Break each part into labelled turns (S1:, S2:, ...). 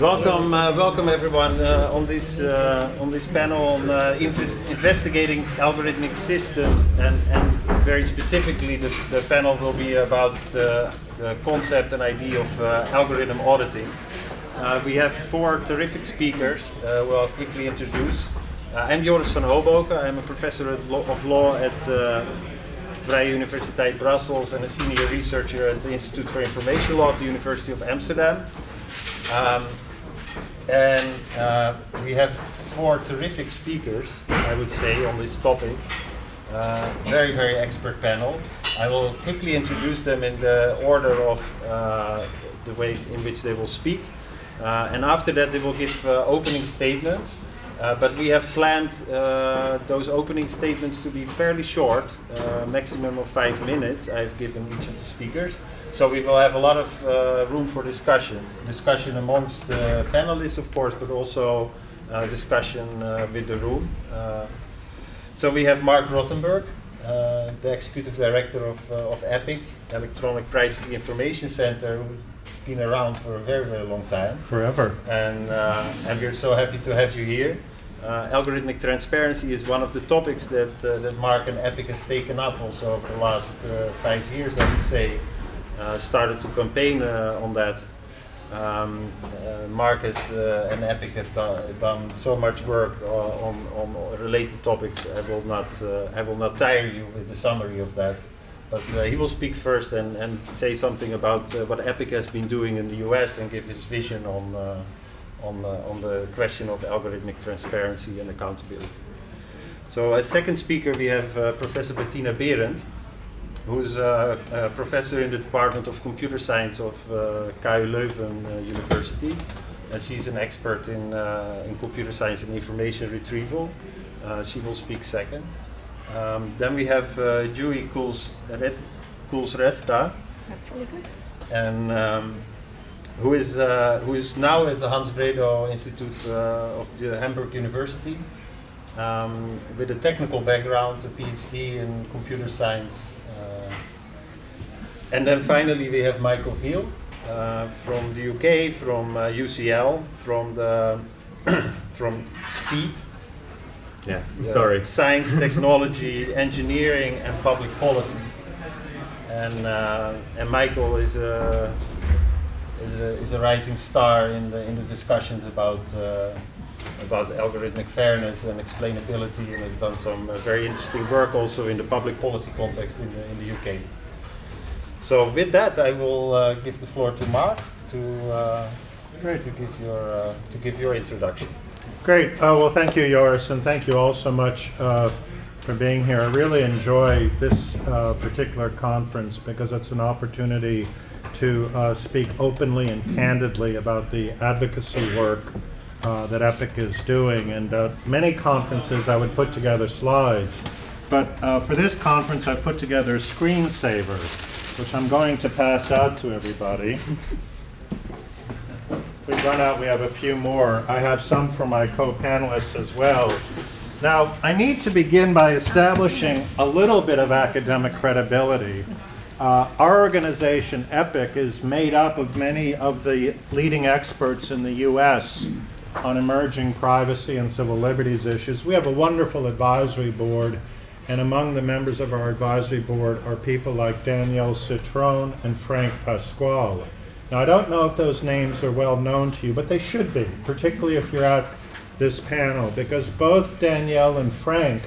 S1: Welcome, uh, welcome everyone uh, on this uh, on this panel on uh, investigating algorithmic systems, and, and very specifically, the, the panel will be about the, the concept and idea of uh, algorithm auditing. Uh, we have four terrific speakers who I'll quickly introduce. I'm Joris van Hoboken. I'm a professor of law at Vrije Universiteit Brussels and a senior researcher at the Institute for Information Law of the University of Amsterdam. Um, and uh, we have four terrific speakers, I would say, on this topic. Uh, very, very expert panel. I will quickly introduce them in the order of uh, the way in which they will speak. Uh, and after that, they will give uh, opening statements. Uh, but we have planned those opening statements to be fairly short, maximum of five minutes. I've given each of the speakers. So we will have a lot of uh, room for discussion. Discussion amongst the panelists, of course, but also uh, discussion uh, with the room. Uh, so we have Marc Rotenberg, uh, the executive director of, uh, of EPIC, Electronic Privacy Information Center, who's been around for a very, very long time.
S2: Forever.
S1: And, and we're so happy to have you here. algorithmic transparency is one of the topics that, that Mark and EPIC has taken up also over the last five years, I would say. Uh, started to campaign uh, on that. Um, uh, Marcus uh, and Epic have done, done so much work on, on related topics. I will not I will not tire you with the summary of that. But he will speak first and, and say something about what Epic has been doing in the US and give his vision on on on the question of algorithmic transparency and accountability. So as second speaker we have Professor Bettina Berendt who's a, a, professor in the Department of Computer Science of uh, KU Leuven uh, University. And she's an expert in, uh, in computer science and information retrieval. Uh, she will speak second. Um, then we have uh, Juhi Kulshrestha.
S3: That's really good.
S1: And um, who is uh, who is now at the Hans Bredow Institute uh, of the Hamburg University um, with a technical background, a PhD in computer science and then finally we have Michael Veale uh, from the UK, from uh, UCL, from the from STEaPP.
S2: Yeah, sorry.
S1: Science, technology, engineering, and public policy. And uh, and Michael is a is a is a rising star in the in the discussions about uh, about algorithmic fairness and explainability, and has done some uh, very interesting work also in the public policy context in the, in the UK. So with that, I will uh, give the floor to Marc to uh, Great. to give your uh, to give your introduction.
S2: Great. Uh, well, thank you, Joris, and thank you all so much uh, for being here. I really enjoy this uh, particular conference because it's an opportunity to speak openly and candidly about the advocacy work that EPIC is doing. And many conferences, I would put together slides, but for this conference, I put together a screensaver which I'm going to pass out to everybody. we run out, we have a few more. I have some for my co-panelists as well. Now, I need to begin by establishing a little bit of academic credibility. Uh, our organization, EPIC, is made up of many of the leading experts in the U.S. on emerging privacy and civil liberties issues. We have a wonderful advisory board and among the members of our advisory board are people like Danielle Citron and Frank Pasquale. Now, I don't know if those names are well known to you, but they should be, particularly if you're at this panel, because both Danielle and Frank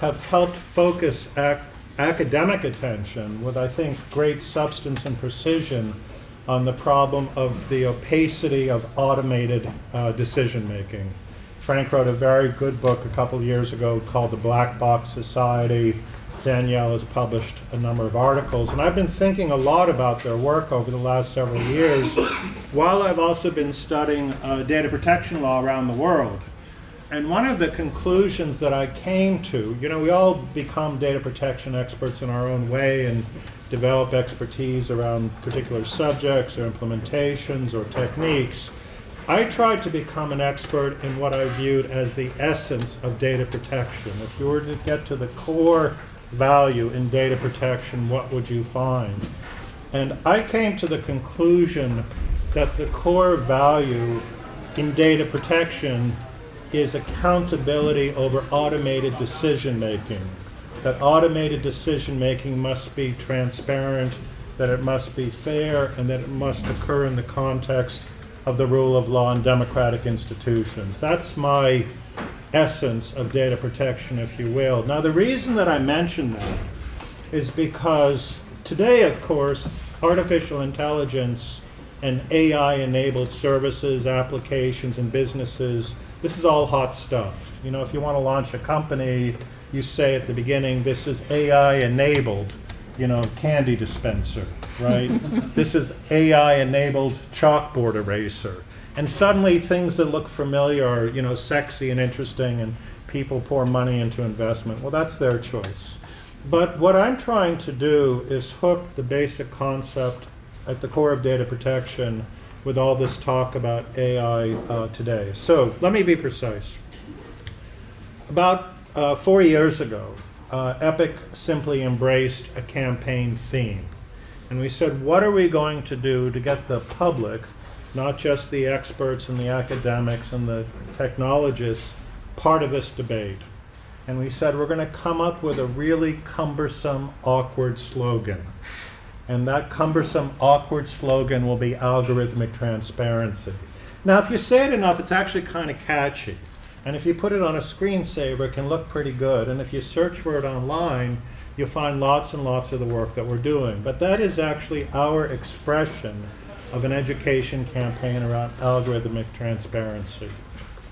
S2: have helped focus ac academic attention with, I think, great substance and precision on the problem of the opacity of automated uh, decision making. Frank wrote a very good book a couple years ago called The Black Box Society. Danielle has published a number of articles, and I've been thinking a lot about their work over the last several years, while I've also been studying uh, data protection law around the world. And one of the conclusions that I came to, you know, we all become data protection experts in our own way and develop expertise around particular subjects or implementations or techniques. I tried to become an expert in what I viewed as the essence of data protection. If you were to get to the core value in data protection, what would you find? And I came to the conclusion that the core value in data protection is accountability over automated decision making. That automated decision making must be transparent, that it must be fair, and that it must occur in the context of the rule of law and democratic institutions. That's my essence of data protection, if you will. Now, the reason that I mention that is because today, of course, artificial intelligence and AI enabled services, applications, and businesses, this is all hot stuff. You know, if you want to launch a company, you say at the beginning, this is AI enabled, you know, candy dispenser, right? this is AI enabled chalkboard eraser. And suddenly things that look familiar are, you know, sexy and interesting and people pour money into investment. Well, that's their choice. But what I'm trying to do is hook the basic concept at the core of data protection with all this talk about AI uh, today. So let me be precise. About uh, four years ago, uh, Epic simply embraced a campaign theme. And we said, what are we going to do to get the public, not just the experts and the academics and the technologists, part of this debate? And we said, we're going to come up with a really cumbersome, awkward slogan. And that cumbersome, awkward slogan will be algorithmic transparency. Now, if you say it enough, it's actually kind of catchy. And if you put it on a screensaver, it can look pretty good. And if you search for it online, you'll find lots and lots of the work that we're doing. But that is actually our expression of an education campaign around algorithmic transparency.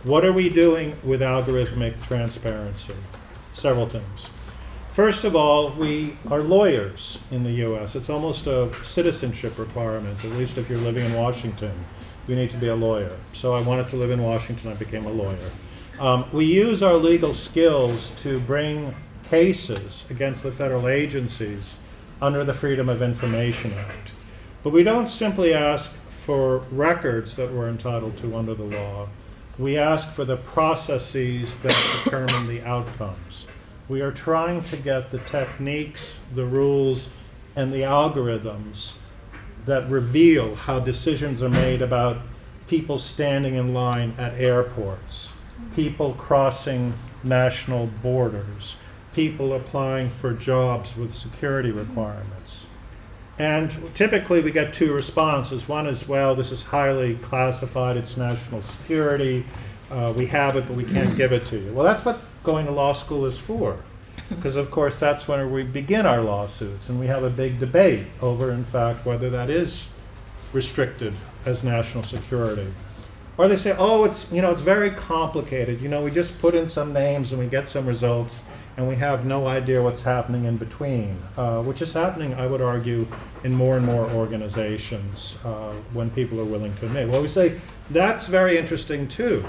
S2: What are we doing with algorithmic transparency? Several things. First of all, we are lawyers in the US. It's almost a citizenship requirement, at least if you're living in Washington. You need to be a lawyer. So I wanted to live in Washington, I became a lawyer. Um, we use our legal skills to bring cases against the federal agencies under the Freedom of Information Act. But we don't simply ask for records that we're entitled to under the law. We ask for the processes that determine the outcomes. We are trying to get the techniques, the rules, and the algorithms that reveal how decisions are made about people standing in line at airports, people crossing national borders, people applying for jobs with security requirements. And typically we get two responses. One is, well, this is highly classified, it's national security, uh, we have it, but we can't give it to you. Well, that's what going to law school is for. Because, of course, that's when we begin our lawsuits, and we have a big debate over, in fact, whether that is restricted as national security. Or they say, oh, it's, you know, it's very complicated. You know, we just put in some names and we get some results, and we have no idea what's happening in between, uh, which is happening, I would argue, in more and more organizations uh, when people are willing to admit. Well, we say that's very interesting too,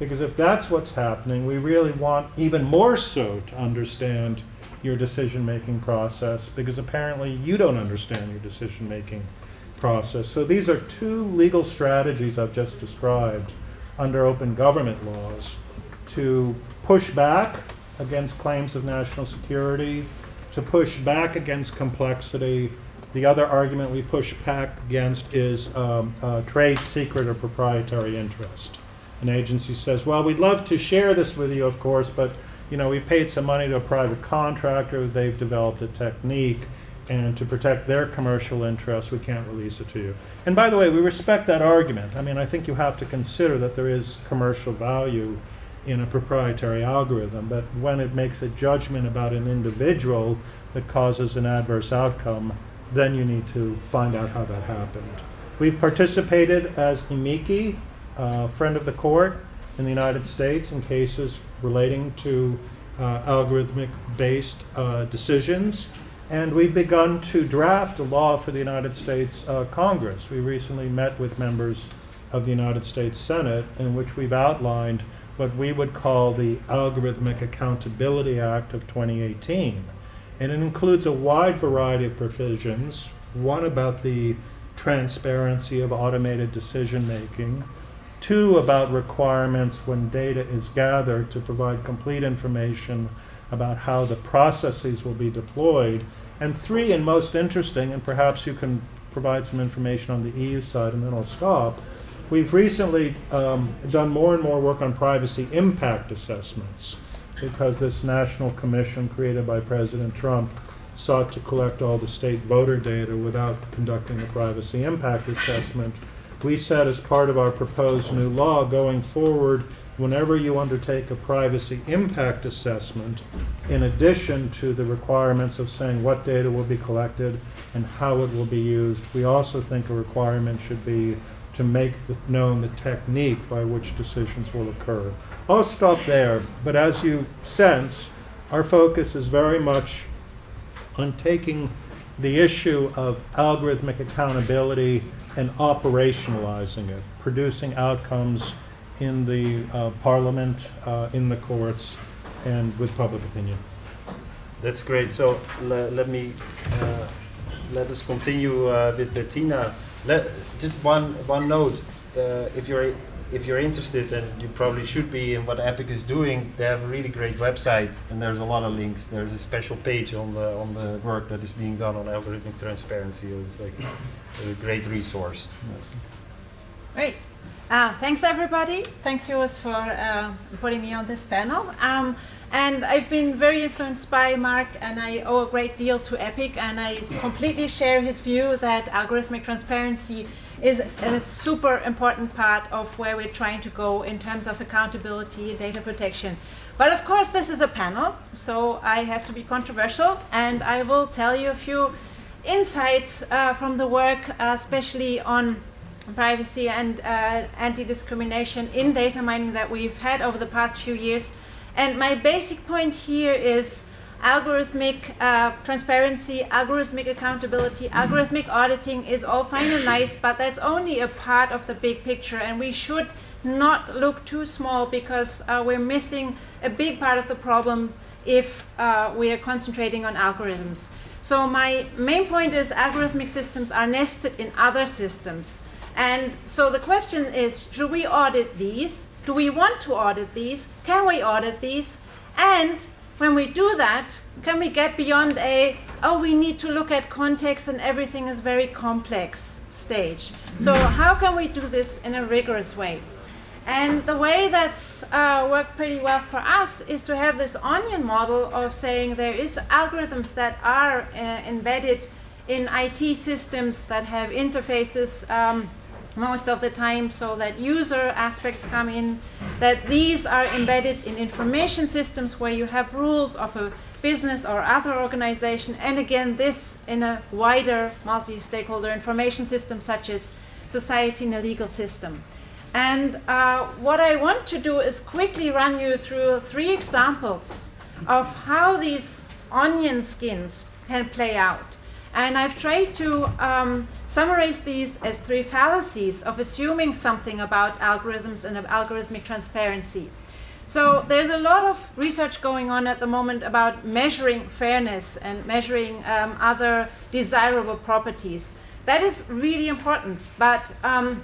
S2: because if that's what's happening, we really want even more so to understand your decision-making process, because apparently you don't understand your decision-making process. So these are two legal strategies I've just described under open government laws to push back against claims of national security, to push back against complexity. The other argument we push back against is um, uh, trade secret or proprietary interest. An agency says, well, we'd love to share this with you, of course, but you know, we paid some money to a private contractor, they've developed a technique, and to protect their commercial interests, we can't release it to you. And by the way, we respect that argument. I mean, I think you have to consider that there is commercial value in a proprietary algorithm, but when it makes a judgment about an individual that causes an adverse outcome, then you need to find out how that happened. We've participated as amici, uh, friend of the court in the United States in cases relating to uh, algorithmic-based uh, decisions. And we've begun to draft a law for the United States uh, Congress. We recently met with members of the United States Senate in which we've outlined what we would call the Algorithmic Accountability Act of 2018. And it includes a wide variety of provisions, one about the transparency of automated decision making, two about requirements when data is gathered to provide complete information about how the processes will be deployed. And three, and most interesting, and perhaps you can provide some information on the EU side and then I'll stop, We've recently um, done more and more work on privacy impact assessments because this national commission created by President Trump sought to collect all the state voter data without conducting a privacy impact assessment. We said as part of our proposed new law going forward, whenever you undertake a privacy impact assessment, in addition to the requirements of saying what data will be collected and how it will be used, we also think a requirement should be to make known the technique by which decisions will occur. I'll stop there, but as you sense, our focus is very much on taking the issue of algorithmic accountability and operationalizing it, producing outcomes in the uh, parliament, uh, in the courts, and with public opinion.
S1: That's great. So le let me uh, let us continue uh, with Bettina. Let, just one one note. Uh, if you're if you're interested, and you probably should be in what Epic is doing, they have a really great website, and there's a lot of links. There's a special page on the on the work that is being done on algorithmic transparency. It's like a great resource.
S3: Great. Uh, thanks everybody. Thanks Joris for uh, putting me on this panel. Um, and I've been very influenced by Marc and I owe a great deal to Epic and I completely share his view that algorithmic transparency is a super important part of where we're trying to go in terms of accountability and data protection. But of course this is a panel, so I have to be controversial and I will tell you a few insights uh, from the work, uh, especially on privacy and uh, anti-discrimination in data mining that we've had over the past few years. And my basic point here is algorithmic uh, transparency, algorithmic accountability, algorithmic auditing is all fine and nice, but that's only a part of the big picture and we should not look too small because uh, we're missing a big part of the problem if uh, we are concentrating on algorithms. So my main point is algorithmic systems are nested in other systems. And so the question is, should we audit these? Do we want to audit these? Can we audit these? And when we do that, can we get beyond a, oh, we need to look at context and everything is very complex stage. So how can we do this in a rigorous way? And the way that's uh, worked pretty well for us is to have this onion model of saying there is algorithms that are uh, embedded in IT systems that have interfaces um, most of the time so that user aspects come in, that these are embedded in information systems where you have rules of a business or other organization, and again, this in a wider multi-stakeholder information system such as society and a legal system. And uh, what I want to do is quickly run you through three examples of how these onion skins can play out. And I've tried to um, summarize these as three fallacies of assuming something about algorithms and algorithmic transparency. So there's a lot of research going on at the moment about measuring fairness and measuring um, other desirable properties. That is really important, but um,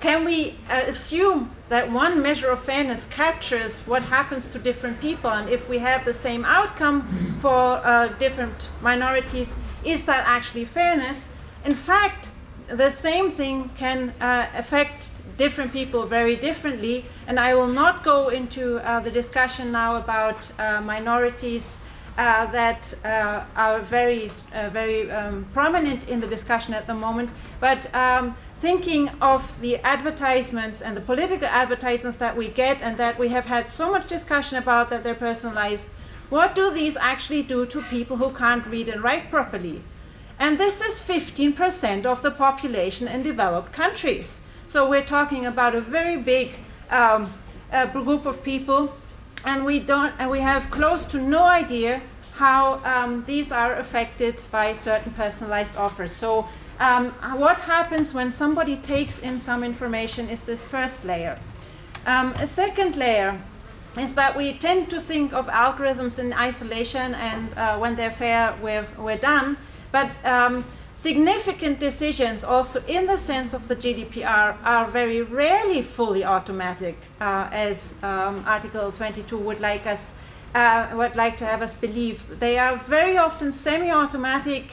S3: can we uh, assume that one measure of fairness captures what happens to different people and if we have the same outcome for uh, different minorities, is that actually fairness? In fact, the same thing can uh, affect different people very differently, and I will not go into uh, the discussion now about uh, minorities uh, that uh, are very, uh, very um, prominent in the discussion at the moment, but um, thinking of the advertisements and the political advertisements that we get and that we have had so much discussion about that they're personalized, what do these actually do to people who can't read and write properly? And this is 15% of the population in developed countries. So we're talking about a very big um, uh, group of people and we don't and we have close to no idea how um, these are affected by certain personalized offers. So um, what happens when somebody takes in some information is this first layer. Um, a second layer is that we tend to think of algorithms in isolation and uh, when they're fair, we're, we're done. But um, significant decisions also in the sense of the GDPR are very rarely fully automatic uh, as um, Article 22 would like us uh, would like to have us believe. They are very often semi-automatic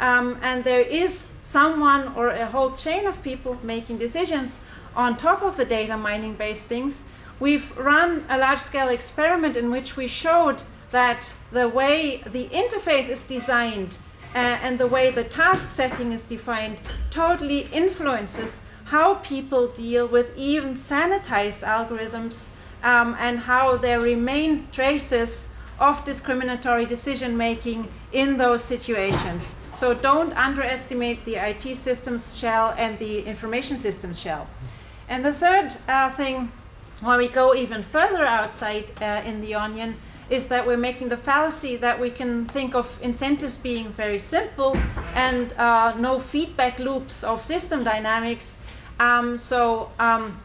S3: um, and there is someone or a whole chain of people making decisions on top of the data mining based things, we've run a large scale experiment in which we showed that the way the interface is designed uh, and the way the task setting is defined totally influences how people deal with even sanitized algorithms um, and how there remain traces of discriminatory decision making in those situations. So don't underestimate the IT systems shell and the information systems shell. And the third uh, thing, where we go even further outside uh, in the onion, is that we're making the fallacy that we can think of incentives being very simple and uh, no feedback loops of system dynamics. Um, so um,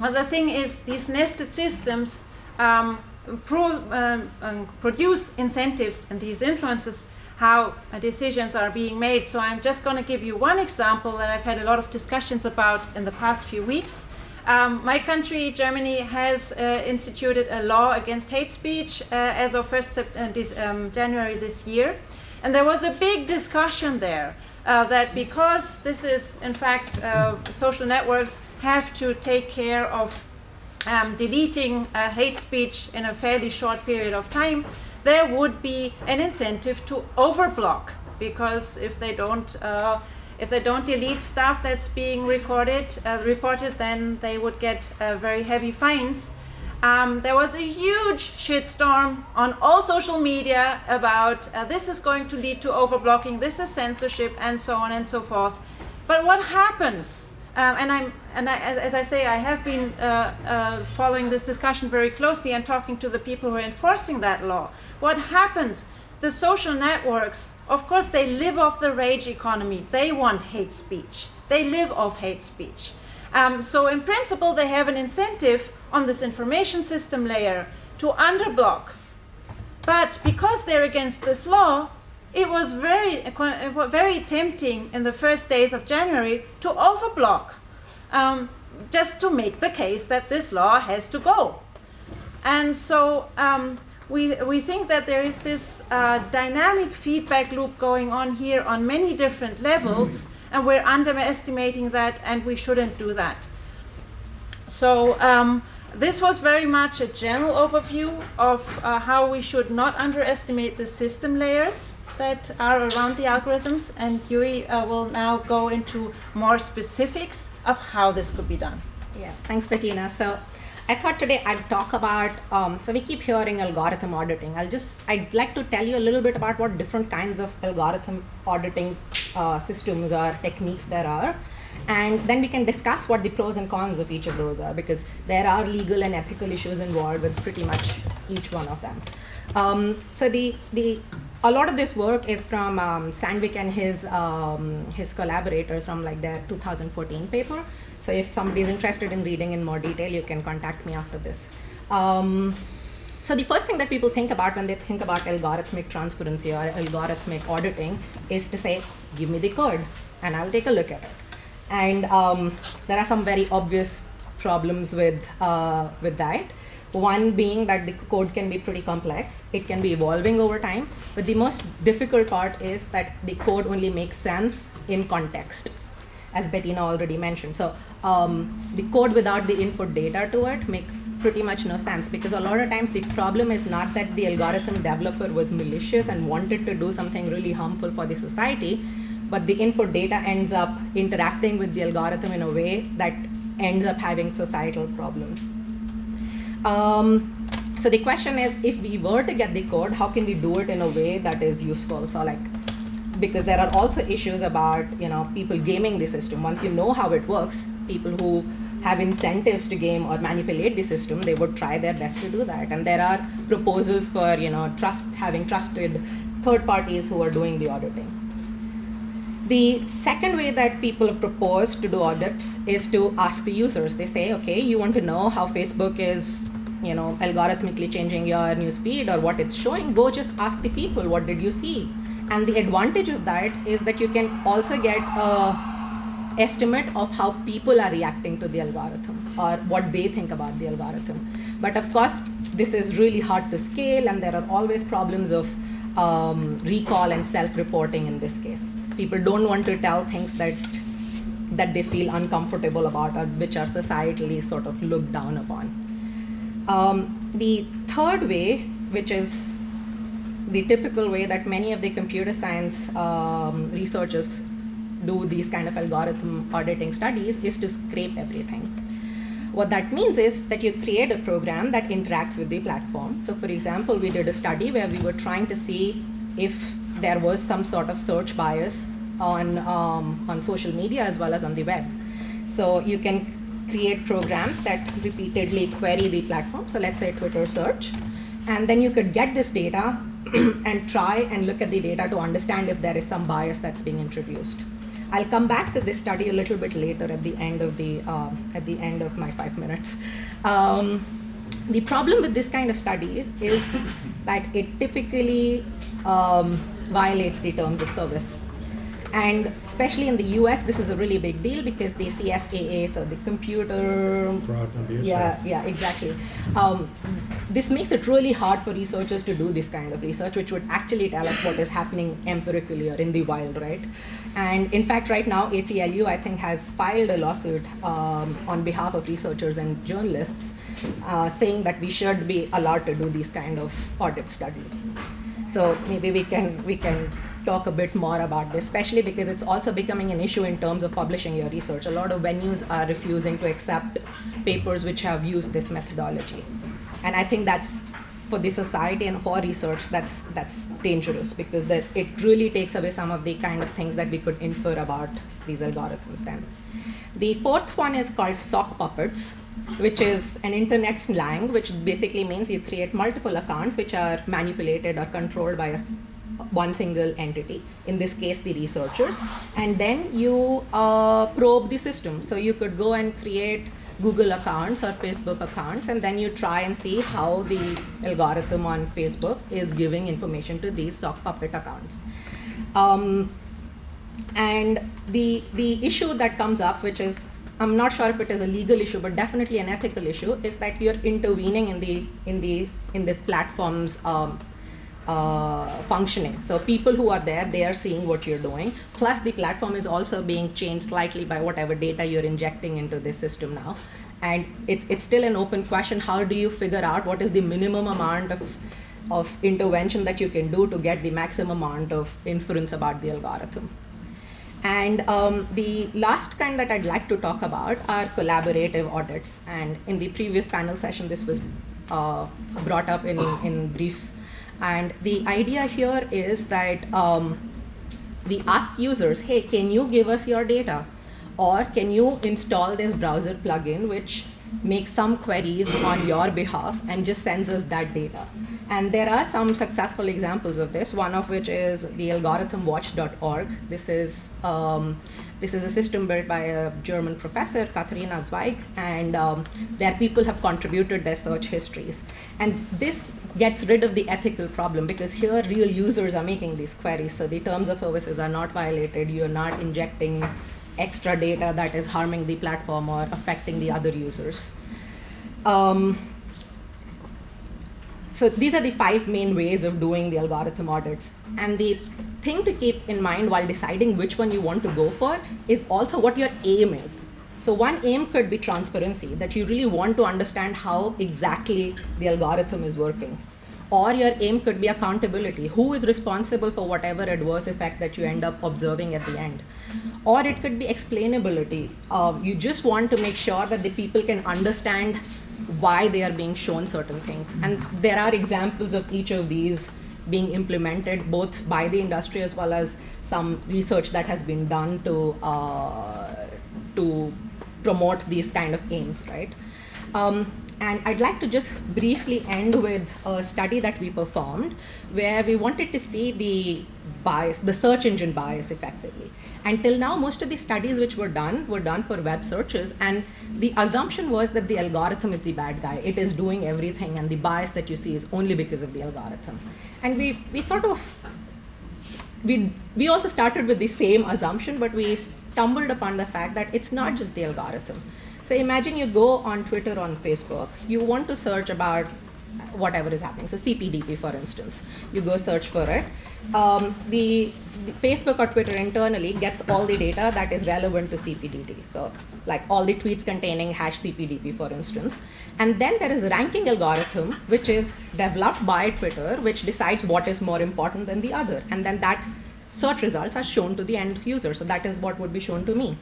S3: well, the thing is, these nested systems um, pro, um, um, produce incentives and these influences how uh, decisions are being made. So I'm just going to give you one example that I've had a lot of discussions about in the past few weeks. Um, my country, Germany, has uh, instituted a law against hate speech uh, as of 1st uh, this, um, January this year. And there was a big discussion there uh, that because this is, in fact, uh, social networks have to take care of um, deleting uh, hate speech in a fairly short period of time, there would be an incentive to overblock because if they don't if they don't delete stuff that's being recorded uh, reported then they would get uh, very heavy fines um, there was a huge shitstorm on all social media about uh, this is going to lead to overblocking this is censorship and so on and so forth but what happens um, and I'm, and I, as, as, I say, I have been uh, uh, following this discussion very closely and talking to the people who are enforcing that law. What happens? The social networks, of course, they live off the rage economy. They want hate speech. They live off hate speech. Um, so in principle, they have an incentive on this information system layer to underblock. But because they're against this law, it was very, very tempting in the first days of January to overblock, um, just to make the case that this law has to go. And so um, we, we think that there is this uh, dynamic feedback loop going on here on many different levels, and we're underestimating that, and we shouldn't do that. So um, this was very much a general overview of uh, how we should not underestimate the system layers that are around the algorithms, and Juhi uh, will now go into more specifics of how this could be done.
S4: Yeah, thanks, Bettina. So I thought today I'd talk about, um, so we keep hearing algorithm auditing. I'll just, I'd like to tell you a little bit about what different kinds of algorithm auditing uh, systems or techniques there are. And then we can discuss what the pros and cons of each of those are because there are legal and ethical issues involved with pretty much each one of them. Um, so the, the a lot of this work is from um, Sandvig and his um, his collaborators from like their 2014 paper. So if somebody is interested in reading in more detail, you can contact me after this. Um, so the first thing that people think about when they think about algorithmic transparency or algorithmic auditing is to say, give me the code and I'll take a look at it. And um, there are some very obvious problems with, uh, with that. One being that the code can be pretty complex. It can be evolving over time. But the most difficult part is that the code only makes sense in context, as Bettina already mentioned. So um, the code without the input data to it makes pretty much no sense because a lot of times the problem is not that the algorithm developer was malicious and wanted to do something really harmful for the society, but the input data ends up interacting with the algorithm in a way that ends up having societal problems. Um, so the question is, if we were to get the code, how can we do it in a way that is useful? So like, because there are also issues about you know people gaming the system. Once you know how it works, people who have incentives to game or manipulate the system, they would try their best to do that. And there are proposals for you know trust having trusted third parties who are doing the auditing. The second way that people have proposed to do audits is to ask the users. They say, okay, you want to know how Facebook is you know, algorithmically changing your news feed or what it's showing, go just ask the people, what did you see? And the advantage of that is that you can also get a estimate of how people are reacting to the algorithm or what they think about the algorithm. But of course, this is really hard to scale and there are always problems of um, recall and self-reporting in this case. People don't want to tell things that that they feel uncomfortable about or which are societally sort of looked down upon. Um, the third way, which is the typical way that many of the computer science um, researchers do these kind of algorithm auditing studies, is to scrape everything. What that means is that you create a program that interacts with the platform. So, for example, we did a study where we were trying to see if there was some sort of search bias on, um, on social media as well as on the web. So, you can create programs that repeatedly query the platform. So, let's say Twitter search. And then you could get this data and try and look at the data to understand if there is some bias that's being introduced. I'll come back to this study a little bit later at the end of the uh, at the end of my five minutes. Um, the problem with this kind of studies is that it typically um, violates the terms of service. And especially in the US, this is a really big deal because the CFAA, so the computer
S2: Fraud and abuse.
S4: yeah, yeah, exactly. Um, this makes it really hard for researchers to do this kind of research, which would actually tell us what is happening empirically or in the wild, right? And in fact, right now, ACLU, I think, has filed a lawsuit um, on behalf of researchers and journalists uh, saying that we should be allowed to do these kind of audit studies. So maybe we can we can talk a bit more about this, especially because it's also becoming an issue in terms of publishing your research. A lot of venues are refusing to accept papers which have used this methodology, and I think that's for the society and for research that's that's dangerous because that it really takes away some of the kind of things that we could infer about these algorithms then. The fourth one is called sock puppets, which is an internet slang, which basically means you create multiple accounts which are manipulated or controlled by a, one single entity, in this case the researchers, and then you uh, probe the system. So you could go and create Google accounts or Facebook accounts, and then you try and see how the algorithm on Facebook is giving information to these sock puppet accounts. Um, and the the issue that comes up, which is I'm not sure if it is a legal issue, but definitely an ethical issue, is that you're intervening in the in these in this platform's um, uh, functioning. So people who are there, they are seeing what you're doing. Plus, the platform is also being changed slightly by whatever data you're injecting into this system now. And it, it's still an open question. How do you figure out what is the minimum amount of of intervention that you can do to get the maximum amount of inference about the algorithm? And um, the last kind that I'd like to talk about are collaborative audits. And in the previous panel session, this was uh, brought up in, in brief. And the idea here is that um, we ask users, hey, can you give us your data? Or can you install this browser plugin which makes some queries on your behalf and just sends us that data? And there are some successful examples of this, one of which is the algorithmwatch.org. This is um, this is a system built by a German professor, Katharina Zweig, and um, there people have contributed their search histories. And this gets rid of the ethical problem because here real users are making these queries, so the terms of services are not violated. You're not injecting extra data that is harming the platform or affecting the other users. Um, so these are the five main ways of doing the algorithm audits. And the thing to keep in mind while deciding which one you want to go for is also what your aim is. So one aim could be transparency, that you really want to understand how exactly the algorithm is working. Or your aim could be accountability. Who is responsible for whatever adverse effect that you end up observing at the end? Or it could be explainability. Uh, you just want to make sure that the people can understand why they are being shown certain things. And there are examples of each of these being implemented both by the industry as well as some research that has been done to uh, to promote these kind of aims, right? Um, and I'd like to just briefly end with a study that we performed where we wanted to see the bias, the search engine bias effectively. Until now, most of the studies which were done were done for web searches, and the assumption was that the algorithm is the bad guy. It is doing everything, and the bias that you see is only because of the algorithm. And we, we sort of, we, we also started with the same assumption, but we stumbled upon the fact that it's not just the algorithm. So imagine you go on Twitter, on Facebook, you want to search about whatever is happening. So CPDP, for instance, you go search for it. Um, the, the, Facebook or Twitter internally gets all the data that is relevant to CPDP. So like all the tweets containing hash CPDP, for instance. And then there is a ranking algorithm, which is developed by Twitter, which decides what is more important than the other. And then that search results are shown to the end user. So that is what would be shown to me.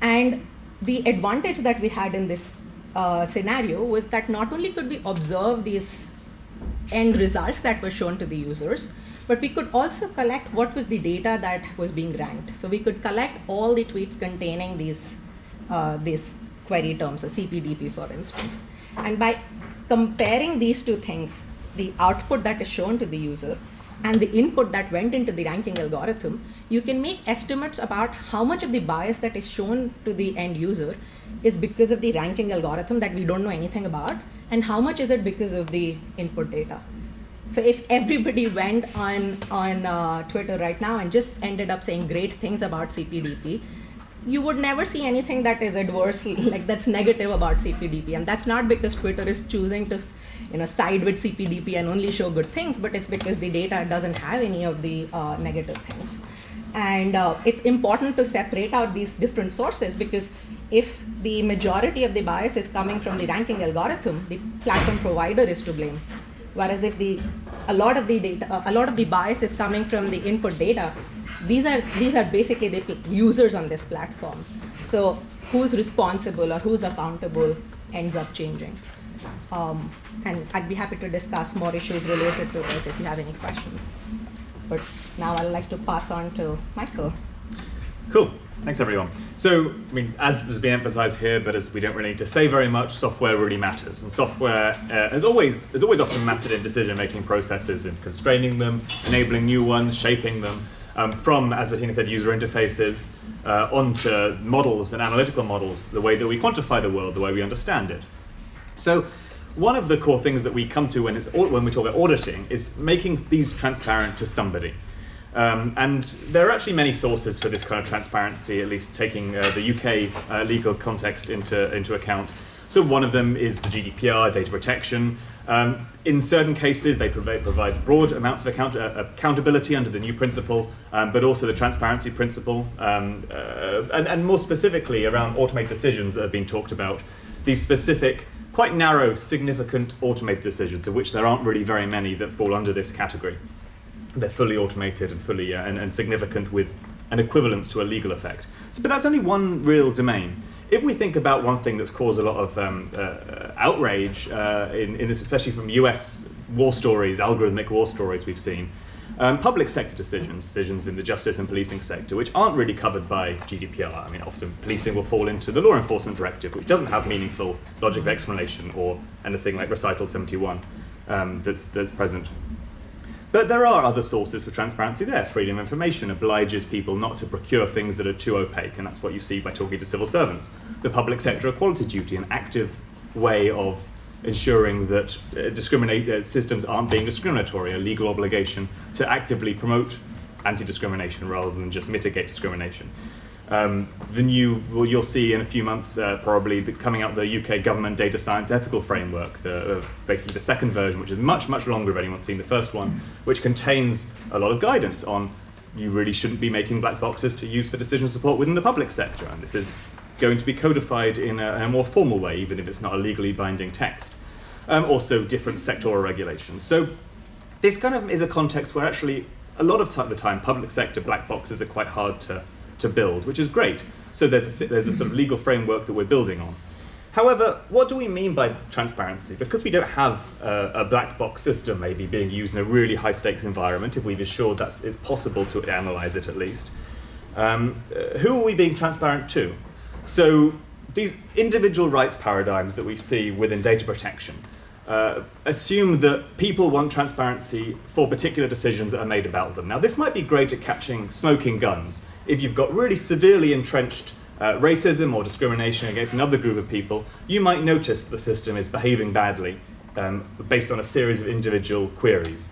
S4: And the advantage that we had in this uh, scenario was that not only could we observe these end results that were shown to the users, but we could also collect what was the data that was being ranked. So we could collect all the tweets containing these, uh, these query terms, a CPDP for instance. And by comparing these two things, the output that is shown to the user and the input that went into the ranking algorithm, you can make estimates about how much of the bias that is shown to the end user is because of the ranking algorithm that we don't know anything about, and how much is it because of the input data. So if everybody went on, on uh, Twitter right now and just ended up saying great things about CPDP, you would never see anything that is adverse, like that's negative about CPDP. And that's not because Twitter is choosing to you know, side with CPDP and only show good things, but it's because the data doesn't have any of the uh, negative things. And uh, it's important to separate out these different sources because if the majority of the bias is coming from the ranking algorithm, the platform provider is to blame. Whereas if the a lot of the data, a lot of the bias is coming from the input data, these are these are basically the users on this platform. So who's responsible or who's accountable ends up changing. Um, and I'd be happy to discuss more issues related to this if you have any questions. But now I'd like to pass on to Michael.
S5: Cool. Thanks, everyone. So, I mean, as has been emphasized here, but as we don't really need to say very much, software really matters. And software uh, is always is always often mattered in decision-making processes and constraining them, enabling new ones, shaping them, um, from, as Bettina said, user interfaces uh, onto models and analytical models, the way that we quantify the world, the way we understand it. So, one of the core things that we come to when, it's, when we talk about auditing is making these transparent to somebody. Um, and there are actually many sources for this kind of transparency, at least taking uh, the UK uh, legal context into, into account. So one of them is the GDPR, data protection. Um, in certain cases, they provide provides broad amounts of account uh, accountability under the new principle, um, but also the transparency principle, um, uh, and, and more specifically around automated decisions that have been talked about. These specific, quite narrow, significant automated decisions, of which there aren't really very many that fall under this category they're fully automated and fully uh, and, and, significant with an equivalence to a legal effect. So, but that's only one real domain. If we think about one thing that's caused a lot of um, uh, outrage, uh, in, in this, especially from US war stories, algorithmic war stories we've seen, um, public sector decisions, decisions in the justice and policing sector, which aren't really covered by GDPR. I mean, often policing will fall into the law enforcement directive, which doesn't have meaningful logic of explanation or anything like recital 71 um, that's, that's present. But there are other sources for transparency there. Freedom of information obliges people not to procure things that are too opaque, and that's what you see by talking to civil servants. The public sector equality duty, an active way of ensuring that uh, discriminate, uh, systems aren't being discriminatory, a legal obligation to actively promote anti-discrimination rather than just mitigate discrimination. Um, the new, well, you'll see in a few months uh, probably the, coming out the UK government data science ethical framework, the, uh, basically the second version, which is much, much longer if anyone's seen the first one, which contains a lot of guidance on you really shouldn't be making black boxes to use for decision support within the public sector. And this is going to be codified in a, a more formal way, even if it's not a legally binding text. Um, also, different sectoral regulations. So, this kind of is a context where actually a lot of the time public sector black boxes are quite hard to to build, which is great. So there's a, there's a sort of legal framework that we're building on. However, what do we mean by transparency? Because we don't have a, black box system maybe being used in a really high stakes environment, if we've assured that it's possible to analyze it at least, um, uh, who are we being transparent to? So these individual rights paradigms that we see within data protection uh, assume that people want transparency for particular decisions that are made about them. Now, this might be great at catching smoking guns if you've got really severely entrenched uh, racism or discrimination against another group of people, you might notice that the system is behaving badly um, based on a series of individual queries.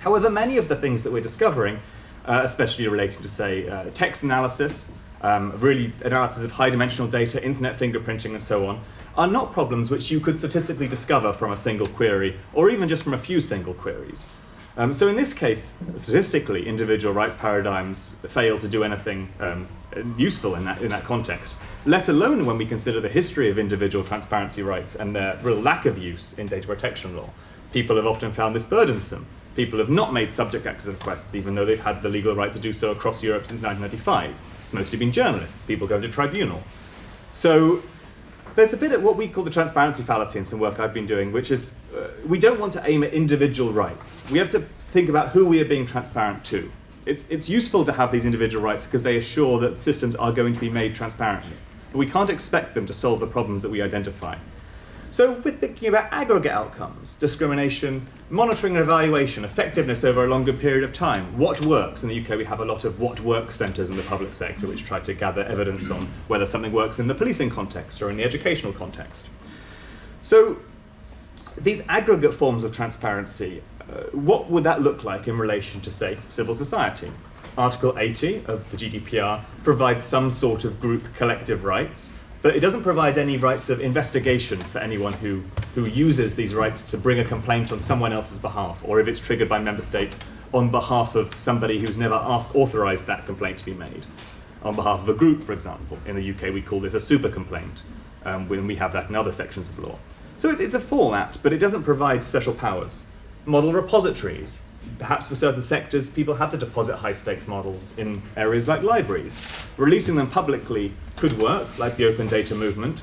S5: However, many of the things that we're discovering, uh, especially relating to, say, uh, text analysis, um, really analysis of high dimensional data, internet fingerprinting, and so on, are not problems which you could statistically discover from a single query, or even just from a few single queries. Um, so in this case, statistically, individual rights paradigms fail to do anything um, useful in that, in that context, let alone when we consider the history of individual transparency rights and their real lack of use in data protection law. People have often found this burdensome. People have not made subject access requests, even though they've had the legal right to do so across Europe since 1995. It's mostly been journalists, people going to tribunal. So there's a bit of what we call the transparency fallacy in some work I've been doing, which is uh, we don't want to aim at individual rights. We have to think about who we are being transparent to. It's, it's useful to have these individual rights because they assure that systems are going to be made transparently. But we can't expect them to solve the problems that we identify. So we're thinking about aggregate outcomes, discrimination, monitoring and evaluation, effectiveness over a longer period of time, what works. In the UK we have a lot of what works centres in the public sector which try to gather evidence on whether something works in the policing context or in the educational context. So these aggregate forms of transparency, uh, what would that look like in relation to, say, civil society? Article 80 of the GDPR provides some sort of group collective rights, but it doesn't provide any rights of investigation for anyone who, who uses these rights to bring a complaint on someone else's behalf, or if it's triggered by member states on behalf of somebody who's never asked, authorized that complaint to be made. On behalf of a group, for example. In the UK, we call this a super complaint, um, when we have that in other sections of law. So it's, it's a format, but it doesn't provide special powers. Model repositories, perhaps for certain sectors, people have to deposit high stakes models in areas like libraries. Releasing them publicly could work, like the open data movement.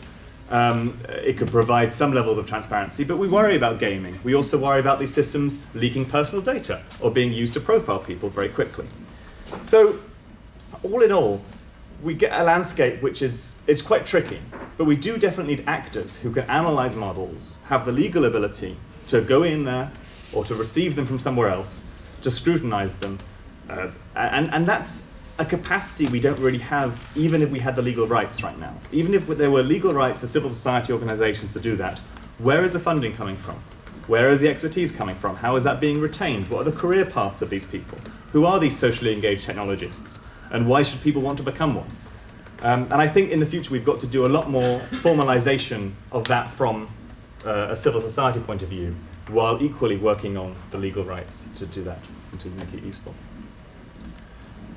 S5: Um, it could provide some levels of transparency, but we worry about gaming. We also worry about these systems leaking personal data or being used to profile people very quickly. So, all in all, we get a landscape which is it's quite tricky, but we do definitely need actors who can analyze models, have the legal ability to go in there or to receive them from somewhere else, to scrutinize them. Uh, and, and that's a capacity we don't really have, even if we had the legal rights right now. Even if there were legal rights for civil society organizations to do that, where is the funding coming from? Where is the expertise coming from? How is that being retained? What are the career paths of these people? Who are these socially engaged technologists? And why should people want to become one? Um, and I think in the future we've got to do a lot more formalization of that from uh, a civil society point of view while equally working on the legal rights to do that and to make it useful.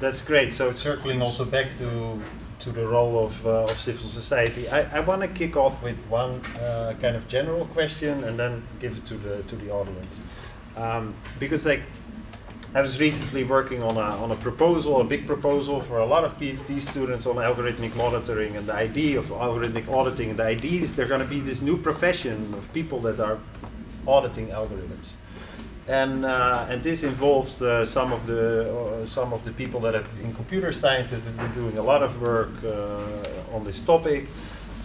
S1: That's great. So circling also back to to the role of, uh, of civil society, I, I want to kick off with one uh, kind of general question and then give it to the to the audience, um, because like I was recently working on a on a proposal, a big proposal for a lot of PhD students on algorithmic monitoring, and the idea of algorithmic auditing, and the idea is there's going to be this new profession of people that are auditing algorithms. And, uh, and this involves uh, some of the uh, some of the people that have in computer science have been doing a lot of work uh, on this topic,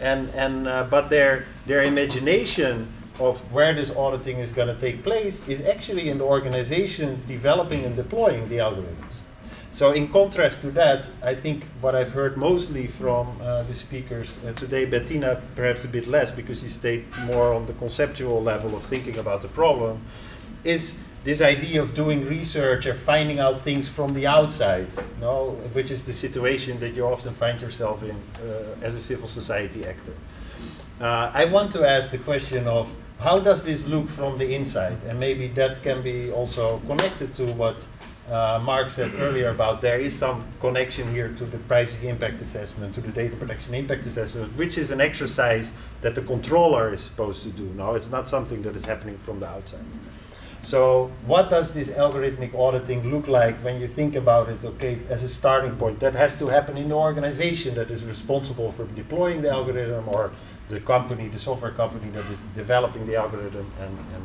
S1: and and uh, but their their imagination of where this auditing is going to take place is actually in the organizations developing and deploying the algorithms. So in contrast to that, I think what I've heard mostly from uh, the speakers uh, today, Bettina perhaps a bit less because she stayed more on the conceptual level of thinking about the problem, is this idea of doing research or finding out things from the outside, no, which is the situation that you often find yourself in uh, as a civil society actor. Uh, I want to ask the question of how does this look from the inside, and maybe that can be also connected to what uh, Marc said earlier about there is some connection here to the privacy impact assessment, to the data protection impact assessment, which is an exercise that the controller is supposed to do. now. it's not something that is happening from the outside. So what does this algorithmic auditing look like when you think about it, okay, as a starting point? That has to happen in the organization that is responsible for deploying the algorithm or the company, the software company that is developing the algorithm and, and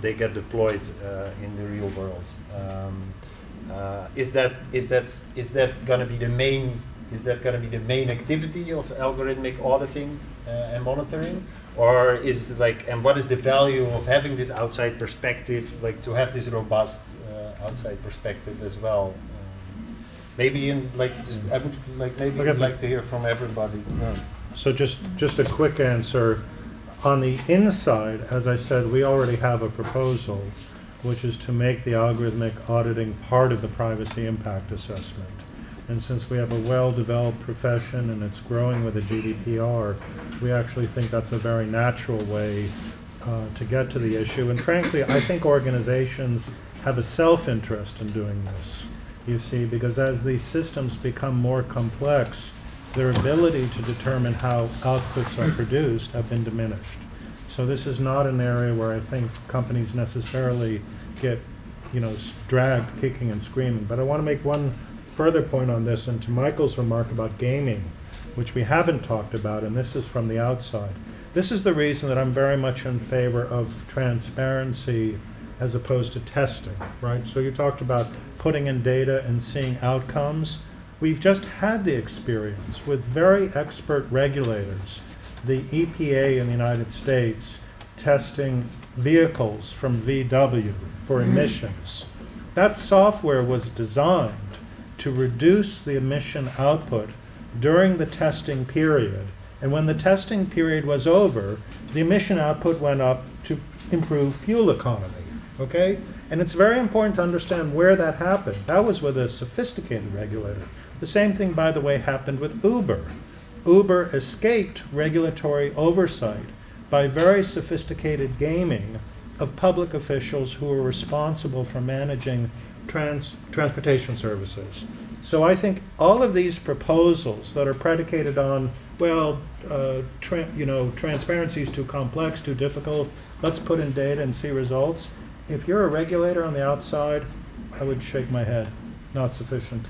S1: they get deployed uh, in the real world. Um, uh, is that is that is that going to be the main is that going to be the main activity of algorithmic auditing uh, and monitoring, or is it like and what is the value of having this outside perspective, like to have this robust uh, outside perspective as well? Um, maybe in like just, I would like maybe
S2: Okay.
S1: I'd like to hear from everybody.
S2: So just, just a quick answer. On the inside, as I said, we already have a proposal, which is to make the algorithmic auditing part of the privacy impact assessment. And since we have a well-developed profession and it's growing with the GDPR, we actually think that's a very natural way uh, to get to the issue. And frankly, I think organizations have a self-interest in doing this, you see, because as these systems become more complex, their ability to determine how outputs are produced have been diminished. So this is not an area where I think companies necessarily get, you know, dragged kicking and screaming. But I want to make one further point on this, and to Michael's remark about gaming, which we haven't talked about, and this is from the outside. This is the reason that I'm very much in favor of transparency as opposed to testing, right? So you talked about putting in data and seeing outcomes. We've just had the experience with very expert regulators, the EPA in the United States testing vehicles from VW for mm-hmm. emissions. That software was designed to reduce the emission output during the testing period. And when the testing period was over, the emission output went up to improve fuel economy. Okay? And it's very important to understand where that happened. That was with a sophisticated regulator. The same thing, by the way, happened with Uber. Uber escaped regulatory oversight by very sophisticated gaming of public officials who were responsible for managing trans- transportation services. So I think all of these proposals that are predicated on, well, uh, you know, transparency is too complex, too difficult, let's put in data and see results. If you're a regulator on the outside, I would shake my head. Not sufficient.